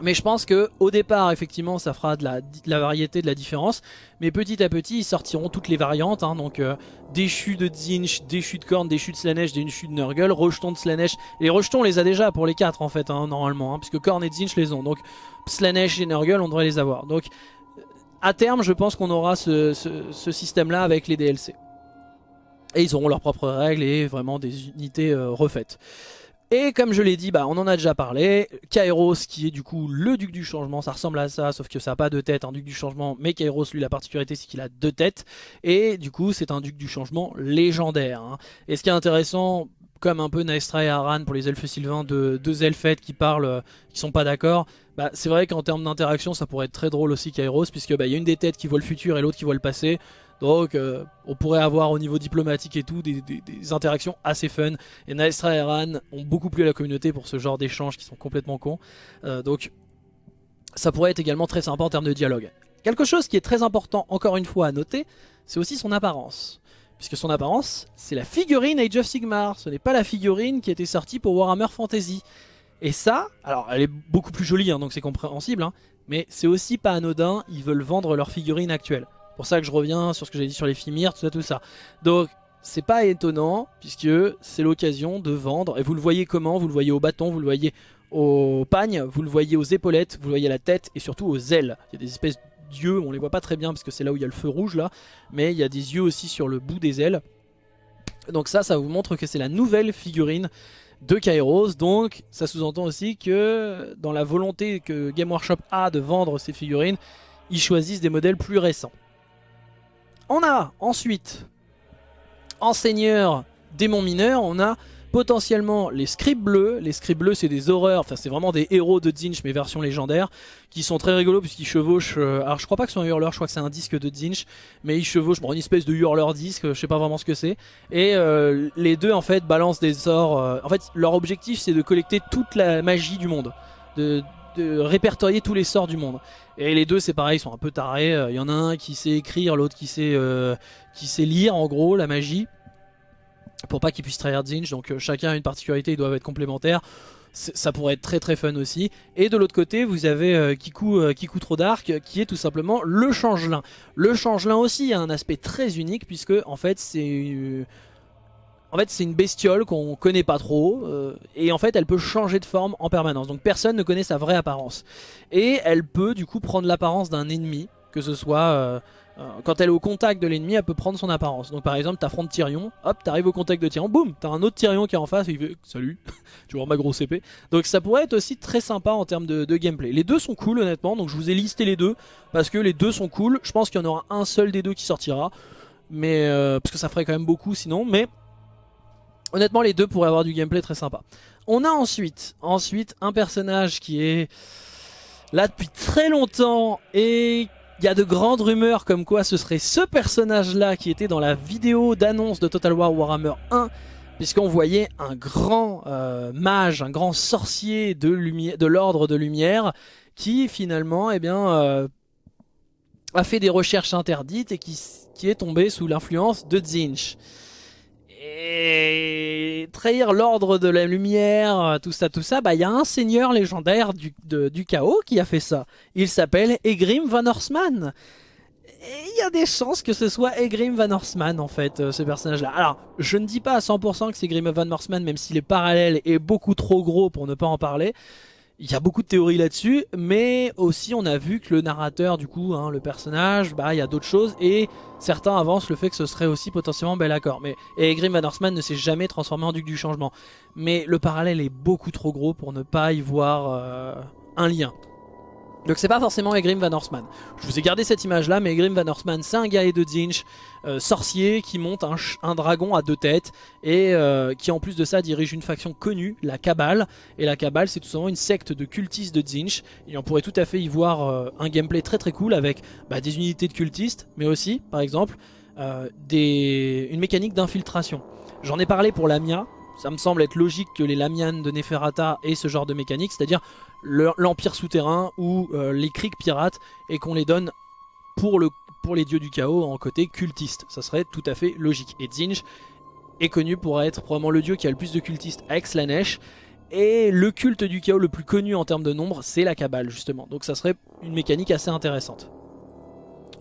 Mais je pense que au départ, effectivement, ça fera de la, variété, de la différence. Mais petit à petit, ils sortiront toutes les variantes. Hein. donc euh, déchu de Zinch, déchu de Korn, déchu de Slanesh, déchu de Nurgle, rejeton de Slanesh. Les rejetons, on les a déjà pour les 4 en fait, hein, normalement. Hein, puisque Korn et Zinch les ont. Donc Slanesh et Nurgle, on devrait les avoir. Donc à terme, je pense qu'on aura ce, système-là avec les DLC. Et ils auront leurs propres règles et vraiment des unités euh, refaites. Et comme je l'ai dit, bah, on en a déjà parlé, Kairos qui est du coup le duc du changement, ça ressemble à ça, sauf que ça n'a pas de tête, un duc du changement, mais Kairos lui la particularité c'est qu'il a deux têtes, et du coup c'est un duc du changement légendaire. Hein. Et ce qui est intéressant, comme un peu Naestra et Aran pour les elfes sylvains, de deux elfettes qui parlent, euh, qui sont pas d'accord, bah, c'est vrai qu'en termes d'interaction ça pourrait être très drôle aussi Kairos, puisque bah, y a une des têtes qui voit le futur et l'autre qui voit le passé, donc euh, on pourrait avoir au niveau diplomatique et tout des, interactions assez fun. Et Naestra et Aran ont beaucoup plu à la communauté pour ce genre d'échanges qui sont complètement cons. Euh, donc ça pourrait être également très sympa en termes de dialogue. Quelque chose qui est très important encore une fois à noter, c'est aussi son apparence. Puisque son apparence, c'est la figurine Age of Sigmar. Ce n'est pas la figurine qui était sortie pour Warhammer Fantasy. Et ça, alors elle est beaucoup plus jolie, hein, donc c'est compréhensible, hein, mais c'est aussi pas anodin, ils veulent vendre leur figurine actuelle pour ça que je reviens sur ce que j'ai dit sur les Fimir, tout ça, tout ça. Donc, c'est pas étonnant, puisque c'est l'occasion de vendre. Et vous le voyez comment? Vous le voyez au bâton, vous le voyez au pagne, vous le voyez aux épaulettes, vous le voyez à la tête et surtout aux ailes. Il y a des espèces d'yeux, on les voit pas très bien parce que c'est là où il y a le feu rouge là, mais il y a des yeux aussi sur le bout des ailes. Donc ça, ça vous montre que c'est la nouvelle figurine de Kairos, donc ça sous-entend aussi que dans la volonté que Game Workshop a de vendre ces figurines, ils choisissent des modèles plus récents. On a ensuite, en seigneur démon mineur, on a potentiellement les scribes bleus. Les scribes bleus, c'est des horreurs, enfin c'est vraiment des héros de Zinch, mais version légendaire, qui sont très rigolos puisqu'ils chevauchent. Euh, alors je crois pas que c'est un hurleur, je crois que c'est un disque de Zinch, mais ils chevauchent bon, une espèce de hurleur disque, je sais pas vraiment ce que c'est. Et euh, les deux en fait balancent des sorts. Euh, en fait, leur objectif c'est de collecter toute la magie du monde. De, de répertorier tous les sorts du monde. Et les deux c'est pareil, ils sont un peu tarés. Il euh, y en a un qui sait écrire, l'autre qui sait euh, qui sait lire en gros la magie. Pour pas qu'ils puissent trahir Zinch, donc euh, chacun a une particularité, ils doivent être complémentaires. Ça pourrait être très très fun aussi. Et de l'autre côté, vous avez Kiku, Kiku Trop Dark, qui est tout simplement le changelin. Le changelin aussi a un aspect très unique, puisque en fait c'est en fait, c'est une bestiole qu'on connaît pas trop, euh, et en fait, elle peut changer de forme en permanence. Donc personne ne connaît sa vraie apparence. Et elle peut du coup prendre l'apparence d'un ennemi, que ce soit... Euh, euh, quand elle est au contact de l'ennemi, elle peut prendre son apparence. Donc par exemple, t'affrontes Tyrion, hop, t'arrives au contact de Tyrion, boum, t'as un autre Tyrion qui est en face, et il fait « Salut, [LAUGHS] tu vois ma grosse épée ». Donc ça pourrait être aussi très sympa en termes de, de, gameplay. Les deux sont cool honnêtement, donc je vous ai listé les deux, parce que les deux sont cool. Je pense qu'il y en aura un seul des deux qui sortira, mais parce que ça ferait quand même beaucoup sinon, mais Honnêtement, les deux pourraient avoir du gameplay très sympa. On a ensuite, ensuite un personnage qui est là depuis très longtemps et il y a de grandes rumeurs comme quoi ce serait ce personnage-là qui était dans la vidéo d'annonce de Total War Warhammer 1 puisqu'on voyait un grand euh, mage, un grand sorcier de l'ordre de, lumière qui finalement eh bien, euh, a fait des recherches interdites et qui, qui est tombé sous l'influence de Zinch. Et trahir l'ordre de la lumière, tout ça, tout ça, bah il y a un seigneur légendaire du, du chaos qui a fait ça. Il s'appelle Egrim Van Horseman. Il y a des chances que ce soit Egrim Van Horseman en fait, euh, ce personnage-là. Alors, je ne dis pas à 100% que c'est Egrim Van Horseman, même si les parallèles est beaucoup trop gros pour ne pas en parler. Il y a beaucoup de théories là-dessus, mais aussi on a vu que le narrateur, du coup, hein, le personnage, bah il y a d'autres choses, et certains avancent le fait que ce serait aussi potentiellement Bellacore. Mais et Grim Van Horseman ne s'est jamais transformé en Duc du Changement. Mais le parallèle est beaucoup trop gros pour ne pas y voir euh, un lien. Donc c'est pas forcément Egrim Van Horseman. Je vous ai gardé cette image là, mais Egrim Van Horseman c'est un guerrier de Zinch, euh, sorcier qui monte un, dragon à deux têtes et euh, qui en plus de ça dirige une faction connue, la Cabale. Et la Cabale c'est tout simplement une secte de cultistes de Zinch. Et on pourrait tout à fait y voir euh, un gameplay très très cool avec bah, des unités de cultistes, mais aussi par exemple des... une mécanique d'infiltration. J'en ai parlé pour Lamia, ça me semble être logique que les Lamian de Neferata aient ce genre de mécanique, c'est-à-dire l'Empire souterrain ou euh, les criques pirates, et qu'on les donne pour, le, pour les dieux du chaos en côté cultiste. Ça serait tout à fait logique. Et Zinj est connu pour être probablement le dieu qui a le plus de cultistes Slanesh, Et le culte du chaos le plus connu en termes de nombre, c'est la cabale justement. Donc ça serait une mécanique assez intéressante.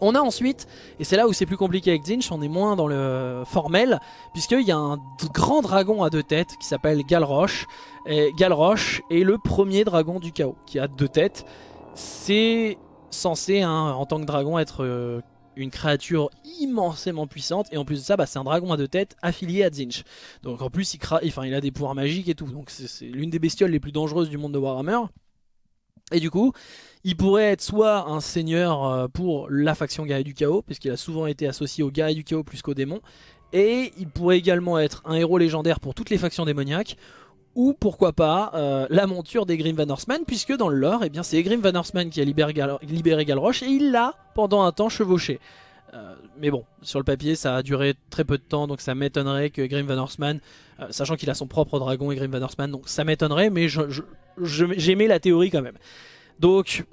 On a ensuite, et c'est là où c'est plus compliqué avec Zinch, on est moins dans le formel, puisqu'il y a un grand dragon à deux têtes qui s'appelle Galroche. Et Galroche est le premier dragon du chaos, qui a deux têtes. C'est censé, hein, en tant que dragon, être euh, une créature immensément puissante et en plus de ça bah, c'est un dragon à deux têtes affilié à Zinch donc en plus il, enfin, il a des pouvoirs magiques et tout donc c'est l'une des bestioles les plus dangereuses du monde de Warhammer et du coup il pourrait être soit un seigneur euh, pour la faction guerrier du chaos puisqu'il a souvent été associé aux guerriers du chaos plus qu'aux démons et il pourrait également être un héros légendaire pour toutes les factions démoniaques ou pourquoi pas euh, la monture des Grim Van Horseman puisque dans le lore eh c'est Grim Van Horseman qui a libéré, Gal Galroche et il l'a pendant un temps chevauché. Euh, mais bon, sur le papier ça a duré très peu de temps donc ça m'étonnerait que Grim Van Horseman, sachant qu'il a son propre dragon et Grim Van Horseman, donc ça m'étonnerait mais j'aimais la théorie quand même. Donc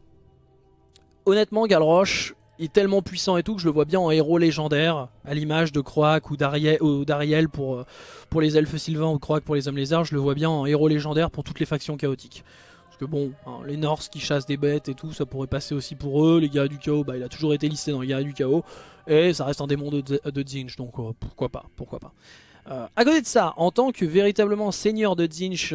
honnêtement Galroche, est tellement puissant et tout que je le vois bien en héros légendaire, à l'image de Croak ou d'Ariel pour, euh, pour les elfes sylvains ou Croak pour les hommes lézards, je le vois bien en héros légendaire pour toutes les factions chaotiques. Parce que bon, hein, les Norse qui chassent des bêtes et tout, ça pourrait passer aussi pour eux, les guerriers du chaos, bah, il a toujours été listé dans les guerriers du chaos, et ça reste un démon de, de donc euh, pourquoi pas, pourquoi pas. Euh, à côté de ça, en tant que véritablement seigneur de Zinch,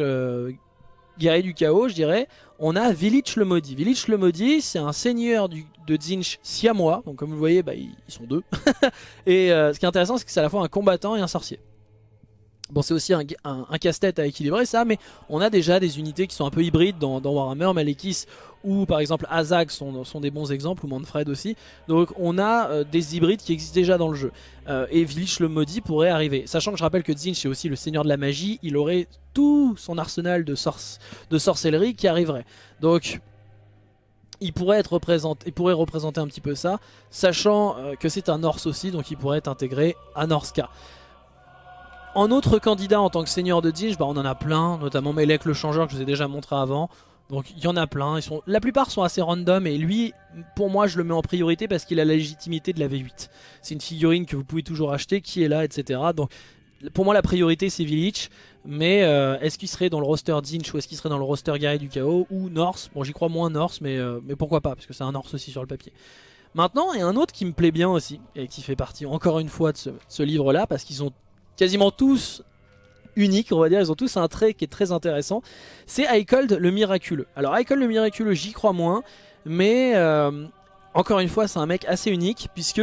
guerrier du chaos, je dirais, on a Village le Maudit. Village le Maudit, c'est un seigneur de Zinch siamois, donc comme vous voyez, bah, ils, sont deux. [LAUGHS] et euh, ce qui est intéressant, c'est que c'est à la fois un combattant et un sorcier. Bon, c'est aussi un, casse-tête à équilibrer ça, mais on a déjà des unités qui sont un peu hybrides dans, Warhammer, Malekith ou par exemple Azag sont, des bons exemples, ou Manfred aussi. Donc on a euh, des hybrides qui existent déjà dans le jeu. Euh, et Village le maudit pourrait arriver. Sachant que je rappelle que Zinch est aussi le seigneur de la magie, il aurait tout son arsenal de, sorcellerie qui arriverait. Donc il pourrait, représenter un petit peu ça, sachant euh, que c'est un Norse aussi, donc il pourrait être intégré à Norska. En autre candidat en tant que seigneur de Zinch, bah on en a plein, notamment Melek le changeur que je vous ai déjà montré avant. Donc il y en a plein, ils sont, la plupart sont assez random et lui, pour moi je le mets en priorité parce qu'il a la légitimité de la V8. C'est une figurine que vous pouvez toujours acheter, qui est là, etc. Donc pour moi la priorité c'est Village, mais euh, est-ce qu'il serait dans le roster Zinch ou est-ce qu'il serait dans le roster Guerrier du Chaos ou Norse? Bon j'y crois moins Norse mais, euh, mais pourquoi pas parce que c'est un Norse aussi sur le papier. Maintenant il y a un autre qui me plaît bien aussi et qui fait partie encore une fois de ce livre là parce qu'ils ont quasiment tous uniques, on va dire, ils ont tous un trait qui est très intéressant. C'est Icold le miraculeux. Alors Icold le miraculeux, j'y crois moins, mais euh, encore une fois, c'est un mec assez unique puisque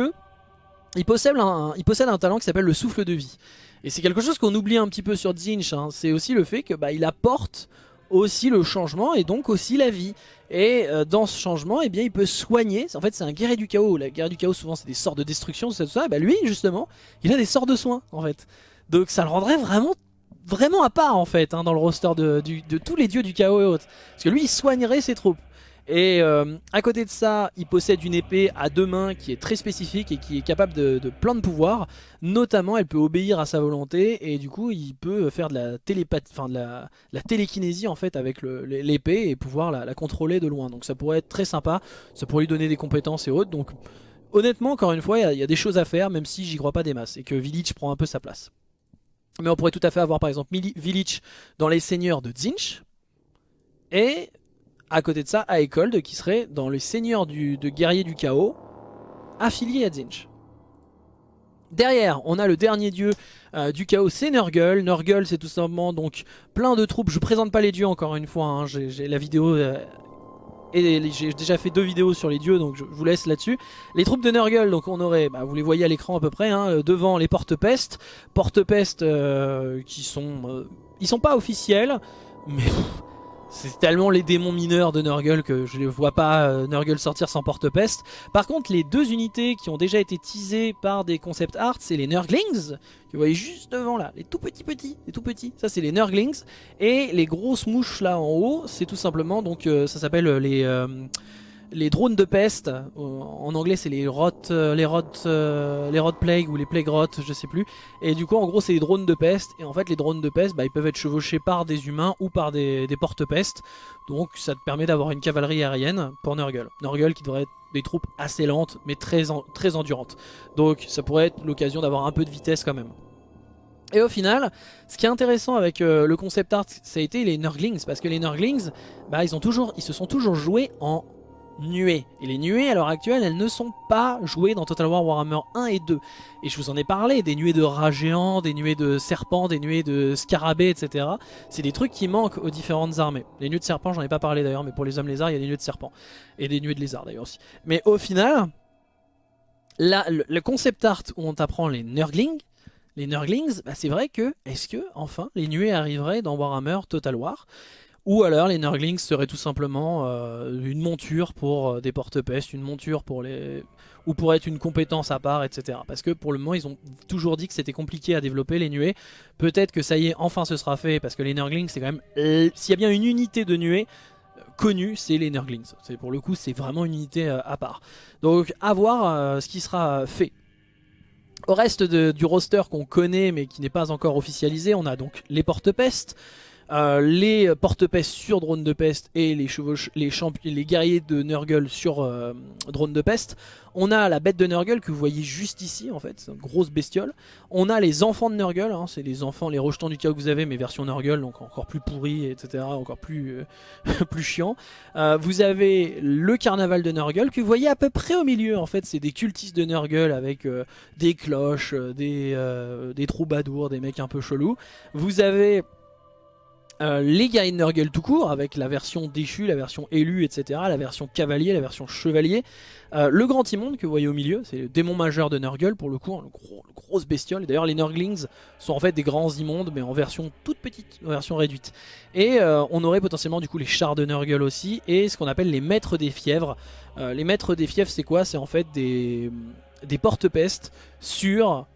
il possède un, talent qui s'appelle le souffle de vie. Et c'est quelque chose qu'on oublie un petit peu sur Zinch, hein. c'est aussi le fait que bah, il apporte aussi le changement et donc aussi la vie. Et euh, dans ce changement, eh bien, il peut soigner. En fait, c'est un guerrier du chaos. La guerre du chaos, souvent, c'est des sorts de destruction, tout ça, tout ça. bah, lui, justement, il a des sorts de soins, en fait. Donc, ça le rendrait vraiment, vraiment à part, en fait, hein, dans le roster de, tous les dieux du chaos et autres. Parce que lui, il soignerait ses troupes. Et euh, à côté de ça, il possède une épée à deux mains qui est très spécifique et qui est capable de, plein de pouvoirs. Notamment, elle peut obéir à sa volonté et du coup, il peut faire de la télépathie, enfin de la, télékinésie en fait avec l'épée et pouvoir la, contrôler de loin. Donc ça pourrait être très sympa, ça pourrait lui donner des compétences et autres. Donc honnêtement, encore une fois, il y, a des choses à faire, même si j'y crois pas des masses et que Village prend un peu sa place. Mais on pourrait tout à fait avoir par exemple Village dans les seigneurs de Zinch et à côté de ça, Aekold qui serait dans les seigneurs du, de guerrier du chaos, affilié à Zinch. Derrière, on a le dernier dieu euh, du chaos, c'est Nurgle. Nurgle, c'est tout simplement donc plein de troupes. Je présente pas les dieux encore une fois. Hein. J'ai la vidéo euh, et j'ai déjà fait deux vidéos sur les dieux, donc je vous laisse là-dessus. Les troupes de Nurgle, donc on aurait, bah, vous les voyez à l'écran à peu près, hein, euh, devant les porte-peste, porte-peste qui sont, ils sont pas officiels, mais c'est tellement les démons mineurs de Nurgle que je ne vois pas euh, Nurgle sortir sans porte-peste. Par contre, les deux unités qui ont déjà été teasées par des concept art, c'est les Nurglings, que vous voyez juste devant là, les tout petits petits, les tout petits, ça c'est les Nurglings. Et les grosses mouches là en haut, c'est tout simplement, donc euh, ça s'appelle les... Euh, les drones de peste, euh, en anglais c'est les rot, euh, les rot, euh, les rot plague ou les plague rot, je sais plus. Et du coup en gros c'est les drones de peste. Et en fait les drones de peste, bah, ils peuvent être chevauchés par des humains ou par des, porte-peste. Donc ça te permet d'avoir une cavalerie aérienne pour Nurgle. Nurgle qui devrait être des troupes assez lentes mais très, endurantes. Donc ça pourrait être l'occasion d'avoir un peu de vitesse quand même. Et au final, ce qui est intéressant avec le concept art, ça a été les Nurglings, parce que les Nurglings, bah, ils, ont toujours, ils se sont toujours joués en nuées. Et les nuées, à l'heure actuelle, elles ne sont pas jouées dans Total War Warhammer 1 et 2. Et je vous en ai parlé, des nuées de rats géants, des nuées de serpents, des nuées de scarabées, etc. C'est des trucs qui manquent aux différentes armées. Les nuées de serpents, j'en ai pas parlé d'ailleurs, mais pour les hommes lézards, il y a des nuées de serpents. Et des nuées de lézards d'ailleurs aussi. Mais au final, le, concept art où on t'apprend les Nurglings, les Nurglings, bah c'est vrai que, est-ce que, enfin, les nuées arriveraient dans Warhammer Total War? Ou alors les Nurglings seraient tout simplement euh, une monture pour euh, des porte-pestes, une monture pour les... ou pour être une compétence à part, etc. Parce que pour le moment ils ont toujours dit que c'était compliqué à développer les nuées. Peut-être que ça y est, enfin ce sera fait, parce que les Nurglings c'est quand même... S'il y a bien une unité de nuées euh, connue, c'est les Nurglings. Pour le coup c'est vraiment une unité à part. Donc à voir ce qui sera fait. Au reste du roster qu'on connaît mais qui n'est pas encore officialisé, on a donc les porte-pestes, euh, les porte-peste sur drone de peste et les, les, les guerriers de Nurgle sur euh, drone de peste. On a la bête de Nurgle que vous voyez juste ici en fait, une grosse bestiole. On a les enfants de Nurgle, hein, c'est les enfants, les rejetants du chaos que vous avez mais version Nurgle, donc encore plus pourri, etc. Encore plus, euh, [LAUGHS] chiant. vous avez le carnaval de Nurgle que vous voyez à peu près au milieu en fait, c'est des cultistes de Nurgle avec des cloches, des, des troubadours, des mecs un peu chelous. Vous avez euh, les guerriers de Nurgle tout court, avec la version déchue, la version élue, etc. La version cavalier, la version chevalier. Euh, le grand immonde que vous voyez au milieu, c'est le démon majeur de Nurgle pour le coup, hein, le gros, grosse bestiole. D'ailleurs les Nurglings sont en fait des grands immondes mais en version toute petite, en version réduite. Et euh, on aurait potentiellement du coup les chars de Nurgle aussi et ce qu'on appelle les maîtres des fièvres. les maîtres des fièvres c'est quoi? C'est en fait des, des porte-pestes sur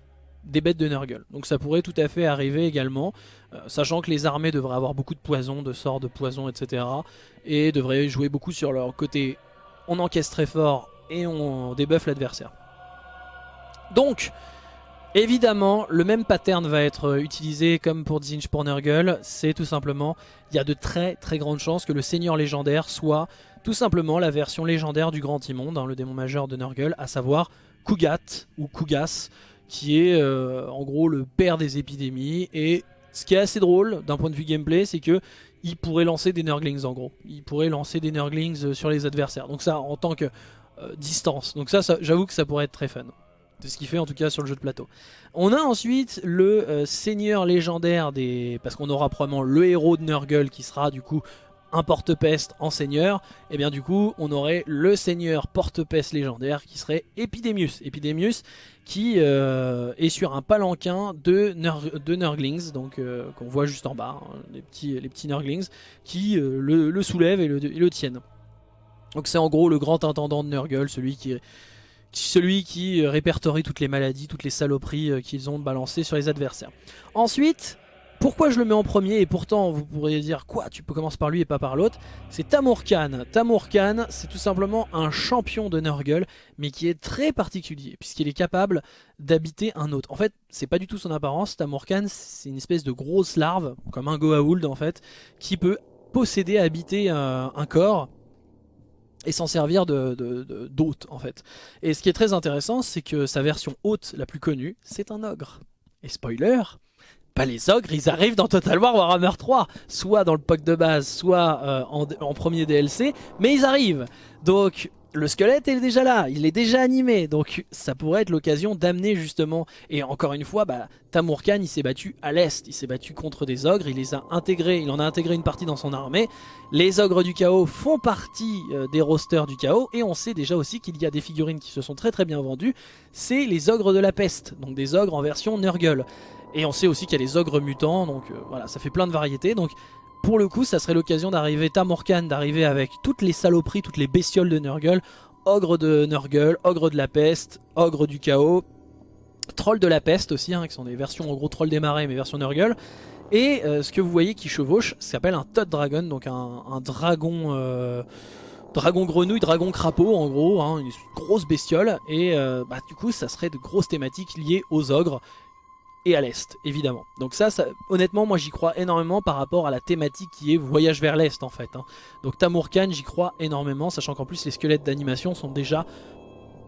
des bêtes de Nurgle. Donc ça pourrait tout à fait arriver également. Euh, sachant que les armées devraient avoir beaucoup de poison, de sorts de poison, etc. Et devraient jouer beaucoup sur leur côté on encaisse très fort et on débuffe l'adversaire. Donc, évidemment, le même pattern va être utilisé comme pour Zinch pour Nurgle. C'est tout simplement, il y a de très très grandes chances que le seigneur légendaire soit tout simplement la version légendaire du Grand Immonde, hein, le démon majeur de Nurgle, à savoir Kugat ou Kugas, qui est euh, en gros le père des épidémies et ce qui est assez drôle d'un point de vue gameplay, c'est que il pourrait lancer des Nurglings en gros. Il pourrait lancer des Nurglings euh, sur les adversaires. Donc ça, en tant que euh, distance. Donc ça, j'avoue que ça pourrait être très fun. C'est ce qu'il fait en tout cas sur le jeu de plateau. On a ensuite le seigneur légendaire des... Parce qu'on aura probablement le héros de Nurgle qui sera du coup un porte-peste en seigneur, et bien du coup on aurait le seigneur porte-peste légendaire qui serait Epidemius. Epidemius qui euh, est sur un palanquin de, de Nurglings, donc euh, qu'on voit juste en bas, hein, les, petits, les petits Nurglings, qui euh, le, soulèvent et le, tiennent. Donc c'est en gros le grand intendant de Nurgle, celui qui, celui qui répertorie toutes les maladies, toutes les saloperies qu'ils ont balancées sur les adversaires. Ensuite, pourquoi je le mets en premier et pourtant vous pourriez dire quoi tu peux commencer par lui et pas par l'autre C'est Tamurkan. Tamurkan c'est tout simplement un champion de Nurgle mais qui est très particulier puisqu'il est capable d'habiter un autre. En fait c'est pas du tout son apparence, Tamurkan c'est une espèce de grosse larve comme un Goa'uld en fait qui peut posséder, habiter un, corps et s'en servir d'hôte de, en fait. Et ce qui est très intéressant c'est que sa version haute la plus connue c'est un ogre. Et spoiler, pas les ogres, ils arrivent dans Total War Warhammer 3, soit dans le pack de base, soit euh, en, premier DLC, mais ils arrivent. Donc le squelette est déjà là, il est déjà animé, donc ça pourrait être l'occasion d'amener justement, et encore une fois, bah, Tamurkan il s'est battu à l'est, il s'est battu contre des ogres, il les a intégrés, il en a intégré une partie dans son armée, les ogres du chaos font partie euh, des rosters du chaos, et on sait déjà aussi qu'il y a des figurines qui se sont très très bien vendues, c'est les ogres de la peste, donc des ogres en version Nurgle. Et on sait aussi qu'il y a les ogres mutants, donc euh, voilà, ça fait plein de variétés. Donc pour le coup, ça serait l'occasion d'arriver, Tamorkan, d'arriver avec toutes les saloperies, toutes les bestioles de Nurgle. Ogre de Nurgle, ogre de la peste, ogre du chaos, troll de la peste aussi, hein, qui sont des versions en gros troll des marais, mais version Nurgle. Et euh, ce que vous voyez qui chevauche, s'appelle un Todd Dragon, donc un, dragon... Euh, dragon grenouille, dragon crapaud en gros, hein, une grosse bestiole et bah, du coup ça serait de grosses thématiques liées aux ogres et à l'est, évidemment. Donc ça, honnêtement, moi j'y crois énormément par rapport à la thématique qui est voyage vers l'est en fait. Hein. Donc Tamurkan, j'y crois énormément, sachant qu'en plus les squelettes d'animation sont déjà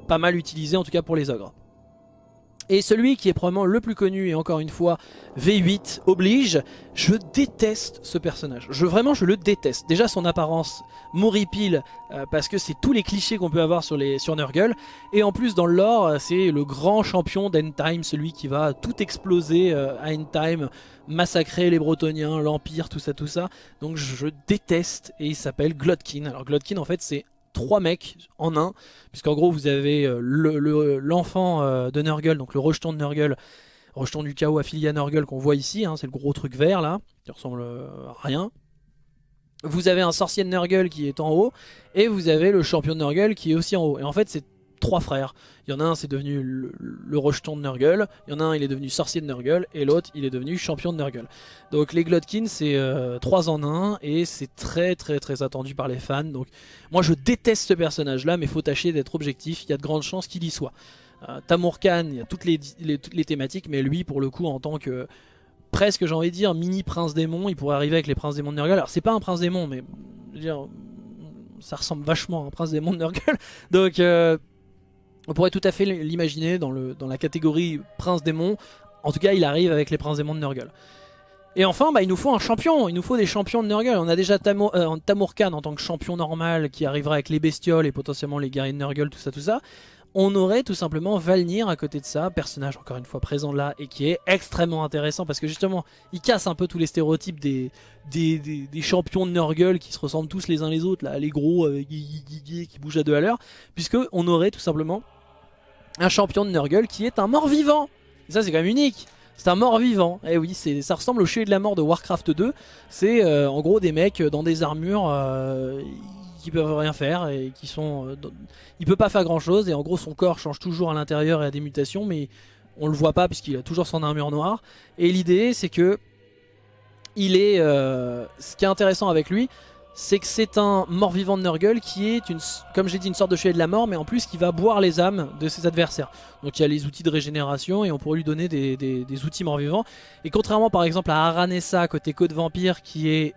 pas mal utilisés, en tout cas pour les ogres. Et celui qui est probablement le plus connu, et encore une fois, V8 oblige, je déteste ce personnage. Je, vraiment, je le déteste. Déjà, son apparence m'horripile, euh, parce que c'est tous les clichés qu'on peut avoir sur, les, Nurgle. Et en plus, dans le lore, c'est le grand champion d'Endtime, celui qui va tout exploser euh, à Endtime, massacrer les Bretoniens, l'Empire, tout ça, tout ça. Donc je déteste, et il s'appelle Glotkin. Alors Glotkin, en fait, c'est trois mecs en un, puisqu'en gros vous avez euh, l'enfant euh, de Nurgle, donc le rejeton de Nurgle, rejeton du chaos affilié à Nurgle qu'on voit ici, hein, c'est le gros truc vert là, qui ressemble euh, à rien. Vous avez un sorcier de Nurgle qui est en haut, et vous avez le champion de Nurgle qui est aussi en haut. Et en fait c'est trois frères. Il y en a un, c'est devenu le, rejeton de Nurgle. Il y en a un, il est devenu sorcier de Nurgle. Et l'autre, il est devenu champion de Nurgle. Donc les Glotkin, c'est euh, trois en un. Et c'est très très très attendu par les fans. Donc moi, je déteste ce personnage-là, mais faut tâcher d'être objectif. Il y a de grandes chances qu'il y soit. Euh, Tamur Khan, il y a toutes les, toutes les thématiques. Mais lui, pour le coup, en tant que presque, j'ai envie de dire, mini prince démon, il pourrait arriver avec les princes démons de Nurgle. Alors c'est pas un prince démon, mais je veux dire, ça ressemble vachement à un prince démon de Nurgle. [LAUGHS] Donc... Euh, on pourrait tout à fait l'imaginer dans, la catégorie prince démon. En tout cas, il arrive avec les princes démons de Nurgle. Et enfin, bah, il nous faut un champion, il nous faut des champions de Nurgle. On a déjà Tamur, euh, en tant que champion normal qui arrivera avec les bestioles et potentiellement les guerriers de Nurgle, tout ça, tout ça. On aurait tout simplement Valnir à côté de ça, personnage encore une fois présent là et qui est extrêmement intéressant parce que justement il casse un peu tous les stéréotypes des, champions de Nurgle qui se ressemblent tous les uns les autres, là, les gros avec qui bougent à deux à l'heure, puisque on aurait tout simplement un champion de Nurgle qui est un mort-vivant. Ça c'est quand même unique. C'est un mort-vivant. Eh oui, ça ressemble au chevalier de la mort de Warcraft 2. C'est euh, en gros des mecs dans des armures euh, qui peuvent rien faire et qui sont... Euh, il peut pas faire grand chose et en gros son corps change toujours à l'intérieur et a des mutations mais on le voit pas puisqu'il a toujours son armure noire. Et l'idée c'est que il est... ce qui est intéressant avec lui, c'est que c'est un mort-vivant de Nurgle qui est, une, comme j'ai dit, une sorte de chevalier de la mort, mais en plus qui va boire les âmes de ses adversaires. Donc il y a les outils de régénération et on pourrait lui donner des, des outils mort-vivants. Et contrairement par exemple à Aranessa côté Code Vampire qui est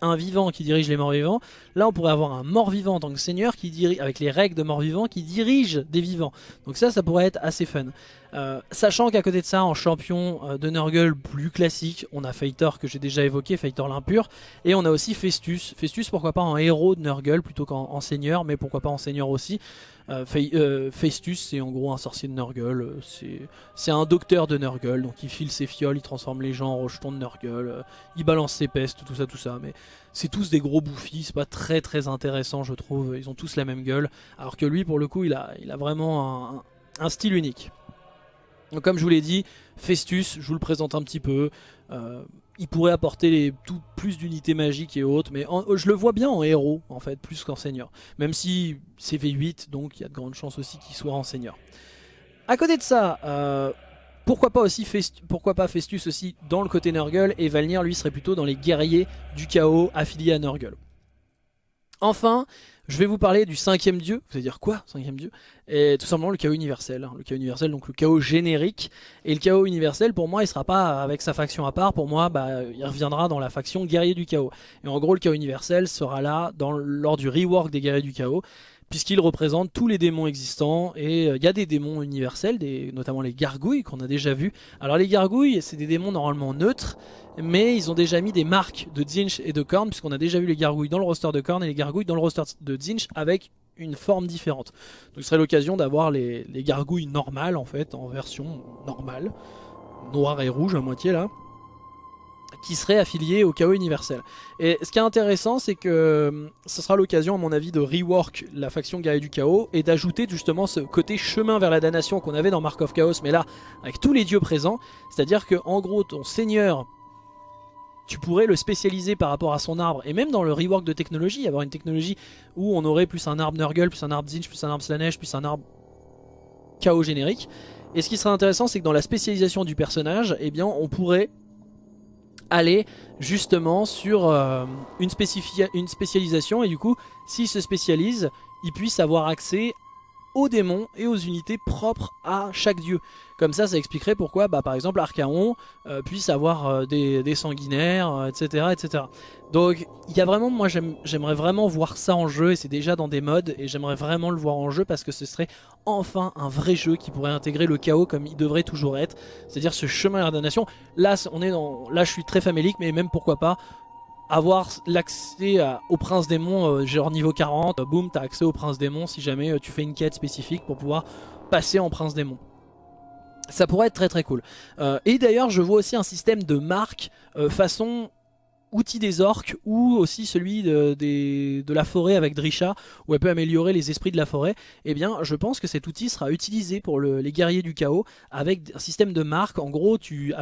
un vivant qui dirige les morts-vivants. Là, on pourrait avoir un mort-vivant en tant que seigneur qui dirige, avec les règles de mort-vivant qui dirige des vivants. Donc ça, ça pourrait être assez fun. Euh, sachant qu'à côté de ça, en champion euh, de Nurgle plus classique, on a Feitor que j'ai déjà évoqué, Feitor l'impur, et on a aussi Festus. Festus, pourquoi pas en héros de Nurgle plutôt qu'en seigneur, mais pourquoi pas en seigneur aussi. Euh, euh, Festus, c'est en gros un sorcier de Nurgle. Euh, c'est un docteur de Nurgle. Donc il file ses fioles, il transforme les gens en rejetons de Nurgle. il balance ses pestes, tout ça, tout ça. Mais c'est tous des gros bouffis. C'est pas très très intéressant, je trouve. Ils ont tous la même gueule. Alors que lui, pour le coup, il a, il a vraiment un, style unique. Donc comme je vous l'ai dit, Festus, je vous le présente un petit peu il pourrait apporter plus d'unités magiques et autres, mais je le vois bien en héros, en fait, plus qu'en seigneur. Même si c'est V8, donc il y a de grandes chances aussi qu'il soit en seigneur. À côté de ça, euh, pourquoi, pas aussi pourquoi pas Festus aussi dans le côté Nurgle, et Valnir, lui, serait plutôt dans les guerriers du chaos affiliés à Nurgle. Enfin, je vais vous parler du cinquième dieu. Vous allez dire quoi, cinquième dieu? Et tout simplement le chaos universel. Hein. Le chaos universel, donc le chaos générique. Et le chaos universel, pour moi, il sera pas avec sa faction à part. Pour moi, bah, il reviendra dans la faction guerrier du chaos. Et en gros, le chaos universel sera là lors du rework des guerriers du chaos puisqu'il représente tous les démons existants et euh, il y a des démons universels, notamment les gargouilles qu'on a déjà vu. Alors les gargouilles, c'est des démons normalement neutres, mais ils ont déjà mis des marques de Zinch et de Korn, puisqu'on a déjà vu les gargouilles dans le roster de Korn et les gargouilles dans le roster de Zinch avec une forme différente. Donc ce serait l'occasion d'avoir les, les gargouilles normales en fait, en version normale, noir et rouge à moitié là qui serait affilié au chaos universel. Et ce qui est intéressant, c'est que euh, ce sera l'occasion, à mon avis, de rework la faction guerrier du chaos et d'ajouter justement ce côté chemin vers la damnation qu'on avait dans Mark of Chaos, mais là, avec tous les dieux présents. C'est-à-dire que, en gros, ton seigneur, tu pourrais le spécialiser par rapport à son arbre, et même dans le rework de technologie, avoir une technologie où on aurait plus un arbre Nurgle, plus un arbre Zinch, plus un arbre Slanesh, plus un arbre chaos générique. Et ce qui serait intéressant, c'est que dans la spécialisation du personnage, eh bien, on pourrait aller justement sur euh, une, une spécialisation et du coup s'il se spécialise il puisse avoir accès aux démons et aux unités propres à chaque dieu. Comme ça, ça expliquerait pourquoi, bah, par exemple, Archaon euh, puisse avoir euh, des, sanguinaires, etc., etc. Donc, il y a vraiment, moi, j'aimerais vraiment voir ça en jeu, et c'est déjà dans des modes, et j'aimerais vraiment le voir en jeu parce que ce serait enfin un vrai jeu qui pourrait intégrer le chaos comme il devrait toujours être, c'est-à-dire ce chemin à la damnation. Là, on est dans, là, je suis très famélique, mais même pourquoi pas avoir l'accès au prince démon euh, genre niveau 40, boum t'as accès au prince démon si jamais euh, tu fais une quête spécifique pour pouvoir passer en prince démon. Ça pourrait être très très cool. Euh, et d'ailleurs je vois aussi un système de marque façon outil des orques ou aussi celui de, la forêt avec Drisha où elle peut améliorer les esprits de la forêt, eh bien je pense que cet outil sera utilisé pour les guerriers du chaos avec un système de marque. En gros, tu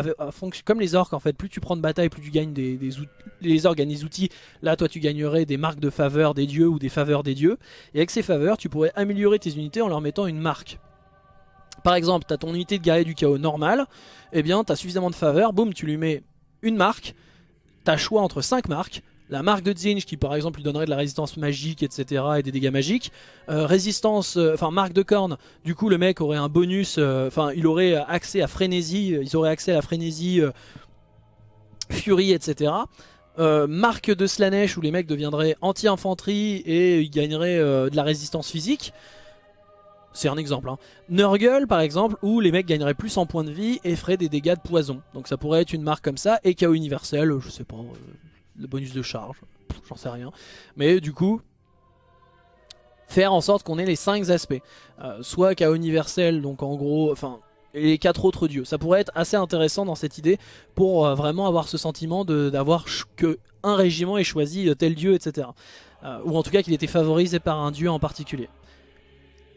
comme les orques en fait, plus tu prends de bataille, plus tu gagnes des, outils. Les orques gagnent des outils, là toi tu gagnerais des marques de faveur des dieux ou des faveurs des dieux. Et avec ces faveurs, tu pourrais améliorer tes unités en leur mettant une marque. Par exemple, tu as ton unité de guerrier du chaos normale, eh bien tu as suffisamment de faveurs, boum, tu lui mets une marque, t'as choix entre 5 marques. La marque de Zinj qui par exemple lui donnerait de la résistance magique etc et des dégâts magiques. Euh, résistance, euh, enfin marque de corne, du coup le mec aurait un bonus, euh, enfin il aurait accès à frénésie, ils auraient accès à frénésie, furie etc. marque de Slanesh où les mecs deviendraient anti-infanterie et ils gagneraient de la résistance physique. C'est un exemple. Hein. Nurgle par exemple, où les mecs gagneraient plus en points de vie et feraient des dégâts de poison. Donc ça pourrait être une marque comme ça. Et KO universel, je sais pas, euh, le bonus de charge, j'en sais rien. Mais du coup, faire en sorte qu'on ait les 5 aspects. Euh, soit KO universel, donc en gros, enfin, les 4 autres dieux. Ça pourrait être assez intéressant dans cette idée pour euh, vraiment avoir ce sentiment d'avoir que un régiment ait choisi tel dieu, etc. ou en tout cas qu'il était favorisé par un dieu en particulier.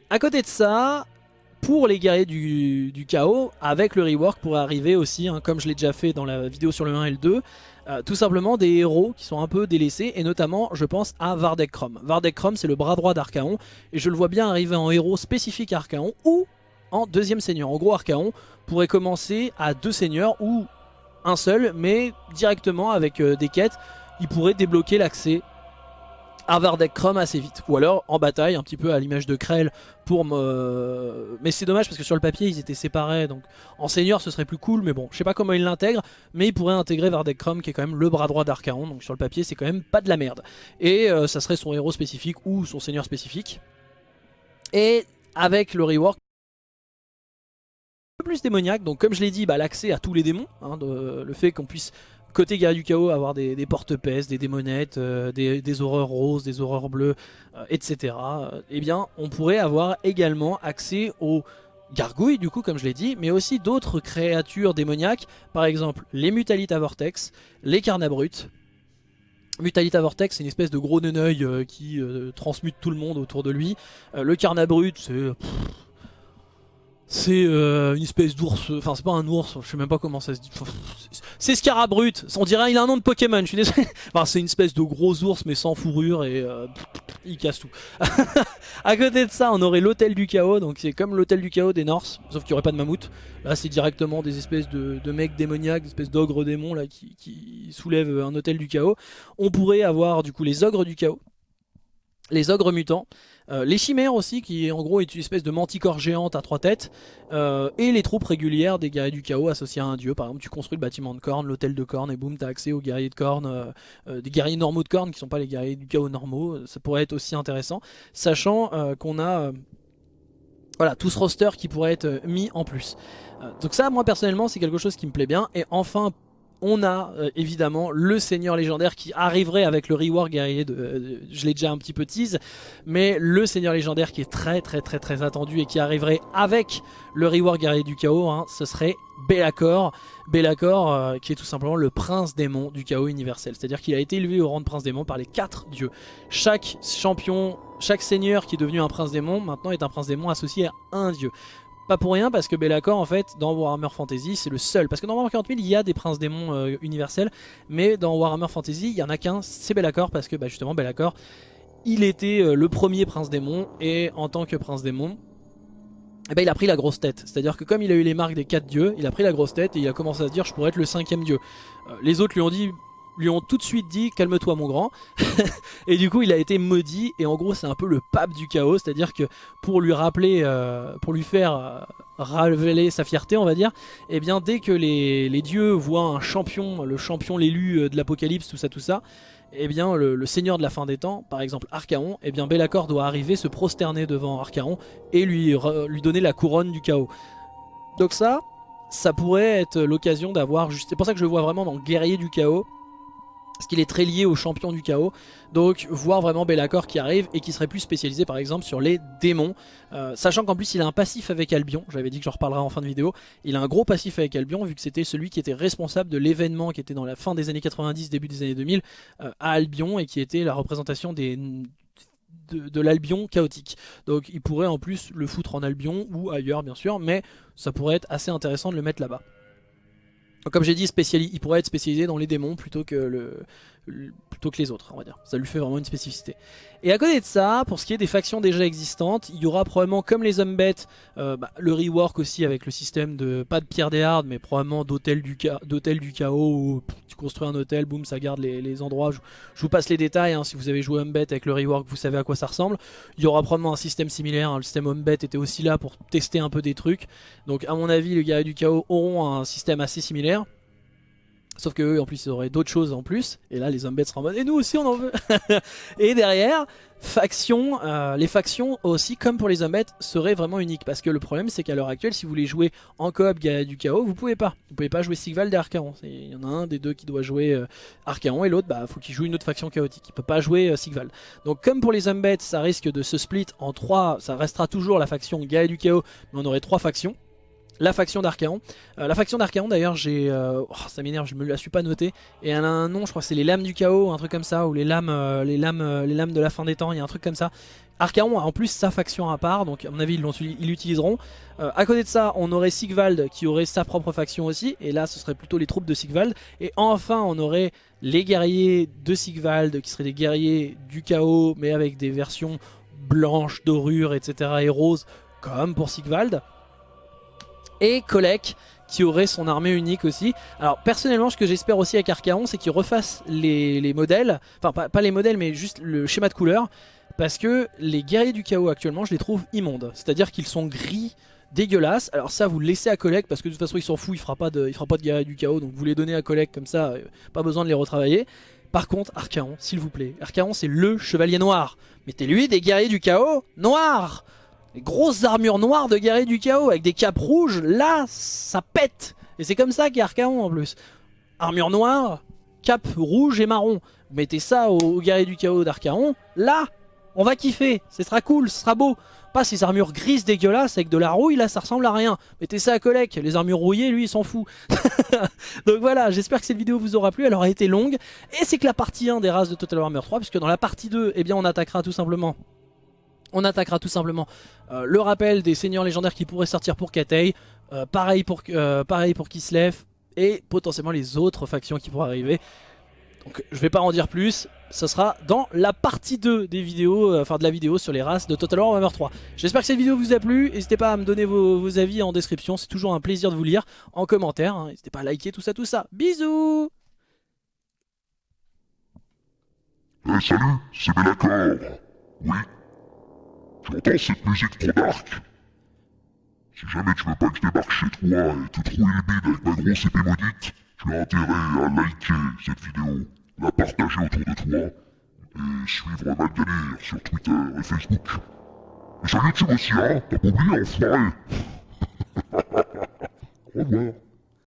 À côté de ça, pour les guerriers du, chaos, avec le rework pourrait arriver aussi, hein, comme je l'ai déjà fait dans la vidéo sur le 1 et le 2, euh, tout simplement des héros qui sont un peu délaissés, et notamment je pense à Vardek Krom. Vardek Krom c'est le bras droit d'Archaon, et je le vois bien arriver en héros spécifique Archaon, ou en deuxième seigneur. En gros Archaon pourrait commencer à deux seigneurs, ou un seul, mais directement avec euh, des quêtes, il pourrait débloquer l'accès Vardek Chrome assez vite. Ou alors en bataille, un petit peu à l'image de Krell pour me... Mais c'est dommage parce que sur le papier ils étaient séparés, donc en seigneur ce serait plus cool, mais bon, je sais pas comment il l'intègre, mais il pourrait intégrer Vardek Chrome qui est quand même le bras droit d'Archaon, donc sur le papier c'est quand même pas de la merde. Et euh, ça serait son héros spécifique ou son seigneur spécifique. Et avec le rework, plus démoniaque, donc comme je l'ai dit, bah, l'accès à tous les démons, hein, le fait qu'on puisse côté guerrier du chaos, avoir des, porte-pèces, des démonettes, euh, des, horreurs roses, des horreurs bleues, euh, etc. Euh, eh bien, on pourrait avoir également accès aux gargouilles, du coup, comme je l'ai dit, mais aussi d'autres créatures démoniaques, par exemple les Mutalita Vortex, les Carnabrutes. Mutalita Vortex, c'est une espèce de gros neneuil qui transmute tout le monde autour de lui. le Carnabrut, c'est c'est euh, une espèce d'ours, enfin c'est pas un ours, je sais même pas comment ça se dit. C'est Scarabrut, on dirait il a un nom de Pokémon, je suis désolé. [LAUGHS] Enfin c'est une espèce de gros ours mais sans fourrure et euh, il casse tout. [LAUGHS] à côté de ça on aurait l'hôtel du chaos, donc c'est comme l'hôtel du chaos des Norse, sauf qu'il n'y aurait pas de mammouth. Là c'est directement des espèces de, mecs démoniaques, des espèces d'ogres démons là qui, qui soulèvent un hôtel du chaos. On pourrait avoir du coup les ogres du chaos, les ogres mutants, euh, les chimères aussi, qui en gros est une espèce de manticore géante à trois têtes, euh, et les troupes régulières des guerriers du chaos associés à un dieu. Par exemple, tu construis le bâtiment de corne, l'hôtel de corne, et boum, t'as accès aux guerriers de corne, euh, des guerriers normaux de corne qui sont pas les guerriers du chaos normaux. Ça pourrait être aussi intéressant, sachant qu'on a voilà, tout ce roster qui pourrait être mis en plus. donc ça, moi personnellement, c'est quelque chose qui me plaît bien. Et enfin, on a euh, évidemment le seigneur légendaire qui arriverait avec le rework guerrier de, euh, je l'ai déjà un petit peu tease mais le seigneur légendaire qui est très très très très attendu et qui arriverait avec le rework guerrier du chaos hein, ce serait Be'lakor Be'lakor euh, qui est tout simplement le prince démon du chaos universel. C'est à dire qu'il a été élevé au rang de prince démon par les quatre dieux. Chaque champion chaque seigneur qui est devenu un prince démon maintenant est un prince démon associé à un dieu pas pour rien parce que Be'lakor en fait dans Warhammer Fantasy c'est le seul. Parce que dans Warhammer 40 000 il y a des princes démons euh, universels. Mais dans Warhammer Fantasy il y en a qu'un, c'est Be'lakor parce que bah, justement Be'lakor il était euh, le premier prince démon. Et en tant que prince démon eh ben, il a pris la grosse tête. C'est-à-dire que comme il a eu les marques des quatre dieux, il a pris la grosse tête et il a commencé à se dire je pourrais être le cinquième dieu. Euh, les autres lui ont dit lui ont tout de suite dit calme-toi mon grand. [LAUGHS] Et du coup il a été maudit et en gros c'est un peu le pape du chaos c'est à dire que pour lui rappeler euh, pour lui faire euh, révéler sa fierté on va dire et eh bien dès que les, dieux voient un champion le champion l'élu euh, de l'apocalypse tout ça tout ça et eh bien le, seigneur de la fin des temps par exemple Archaon et eh bien Bellacore doit arriver se prosterner devant Archaon et lui, lui donner la couronne du chaos. Donc ça ça pourrait être l'occasion d'avoir c'est pour ça que je le vois vraiment dans guerrier du chaos parce qu'il est très lié au champion du chaos. Donc voir vraiment Bellacore qui arrive et qui serait plus spécialisé par exemple sur les démons. Euh, sachant qu'en plus il a un passif avec Albion, j'avais dit que j'en reparlerai en fin de vidéo. Il a un gros passif avec Albion vu que c'était celui qui était responsable de l'événement qui était dans la fin des années 90, début des années 2000 euh, à Albion et qui était la représentation de l'Albion chaotique. Donc il pourrait en plus le foutre en Albion ou ailleurs bien sûr, mais ça pourrait être assez intéressant de le mettre là-bas comme j'ai dit, il pourrait être spécialisé dans les démons plutôt que, le, plutôt que les autres, on va dire. Ça lui fait vraiment une spécificité. Et à côté de ça, pour ce qui est des factions déjà existantes, il y aura probablement, comme les Umbet, euh, bah, le rework aussi avec le système de, pas de pierre des hardes, mais probablement d'hôtel du, chaos, où tu construis un hôtel, boum, ça garde les, endroits. Je, vous passe les détails, hein, si vous avez joué Umbet avec le rework, vous savez à quoi ça ressemble. Il y aura probablement un système similaire, hein. le système Umbet était aussi là pour tester un peu des trucs. Donc à mon avis, les guerriers du chaos auront un système assez similaire. Sauf que eux en plus ils auraient d'autres choses en plus. Et là les zombies seront en mode et nous aussi on en veut. [LAUGHS] Et derrière faction, euh, les factions aussi comme pour les zombies seraient vraiment uniques. Parce que le problème c'est qu'à l'heure actuelle si vous voulez jouer en coop du chaos vous pouvez pas. Vous pouvez pas jouer Sigval et Archaon. Il y en a un des deux qui doit jouer euh, Archaon et l'autre bah faut qu'il joue une autre faction chaotique. Il peut pas jouer euh, Sigval Donc comme pour les zombies ça risque de se split en trois. Ça restera toujours la faction Gaia du chaos Mais on aurait trois factions la faction d'Archaon. Euh, la faction d'Archaon d'ailleurs j'ai... Euh, oh, ça m'énerve, je me la suis pas notée. Et elle a un nom, je crois que c'est les lames du chaos, un truc comme ça, ou les lames, euh, les lames, les lames de la fin des temps, il y a un truc comme ça. Archaon a en plus sa faction à part, donc à mon avis ils l'utiliseront. à côté de ça, on aurait Sigvald qui aurait sa propre faction aussi, et là ce serait plutôt les troupes de Sigvald. Et enfin on aurait les guerriers de Sigvald qui seraient des guerriers du chaos, mais avec des versions blanches, dorures, etc. et roses, comme pour Sigvald et Kolek qui aurait son armée unique aussi. Alors personnellement ce que j'espère aussi avec Archaon c'est qu'il refasse les, modèles, enfin pas, les modèles mais juste le schéma de couleur parce que les guerriers du chaos actuellement je les trouve immondes, c'est-à-dire qu'ils sont gris, dégueulasses. Alors ça vous le laissez à Kolek parce que de toute façon il s'en fout, il fera pas de, il fera pas de guerriers du chaos donc vous les donnez à Kolek comme ça, euh, pas besoin de les retravailler. Par contre, Archaon, s'il vous plaît, Archaon c'est le chevalier noir. Mettez-lui des guerriers du chaos noirs les grosses armures noires de guerriers du chaos avec des capes rouges, là, ça pète. Et c'est comme ça qu'est Archaon en plus. Armure noire, cape rouge et marron. Mettez ça aux, guerriers du chaos d'Archaon, là, on va kiffer. Ce sera cool, ce sera beau. Pas ces armures grises dégueulasses avec de la rouille, là ça ressemble à rien. Mettez ça à Kolek, les armures rouillées, lui il s'en fout. [LAUGHS] Donc voilà, j'espère que cette vidéo vous aura plu, elle aura été longue. Et c'est que la partie 1 des races de Total Warhammer 3, puisque dans la partie 2, eh bien on attaquera tout simplement on attaquera tout simplement euh, le rappel des seigneurs légendaires qui pourraient sortir pour Katei, euh, pareil, pour, euh, pareil pour Kislev, et potentiellement les autres factions qui pourraient arriver. Donc je vais pas en dire plus, ce sera dans la partie 2 des vidéos, enfin de la vidéo sur les races de Total War Warhammer 3. J'espère que cette vidéo vous a plu, n'hésitez pas à me donner vos, avis en description, c'est toujours un plaisir de vous lire en commentaire, hein. n'hésitez pas à liker tout ça tout ça. Bisous Hey salut, c'est Oui tu entends cette musique trop dark. Si jamais tu veux pas que je débarque chez toi et te trouver le bide avec ma grosse épée maudite, tu as intérêt à liker cette vidéo, la partager autour de toi et suivre Malganir sur Twitter et Facebook. Et sur YouTube aussi, hein? T'as pas oublié, enfoiré. [LAUGHS] Au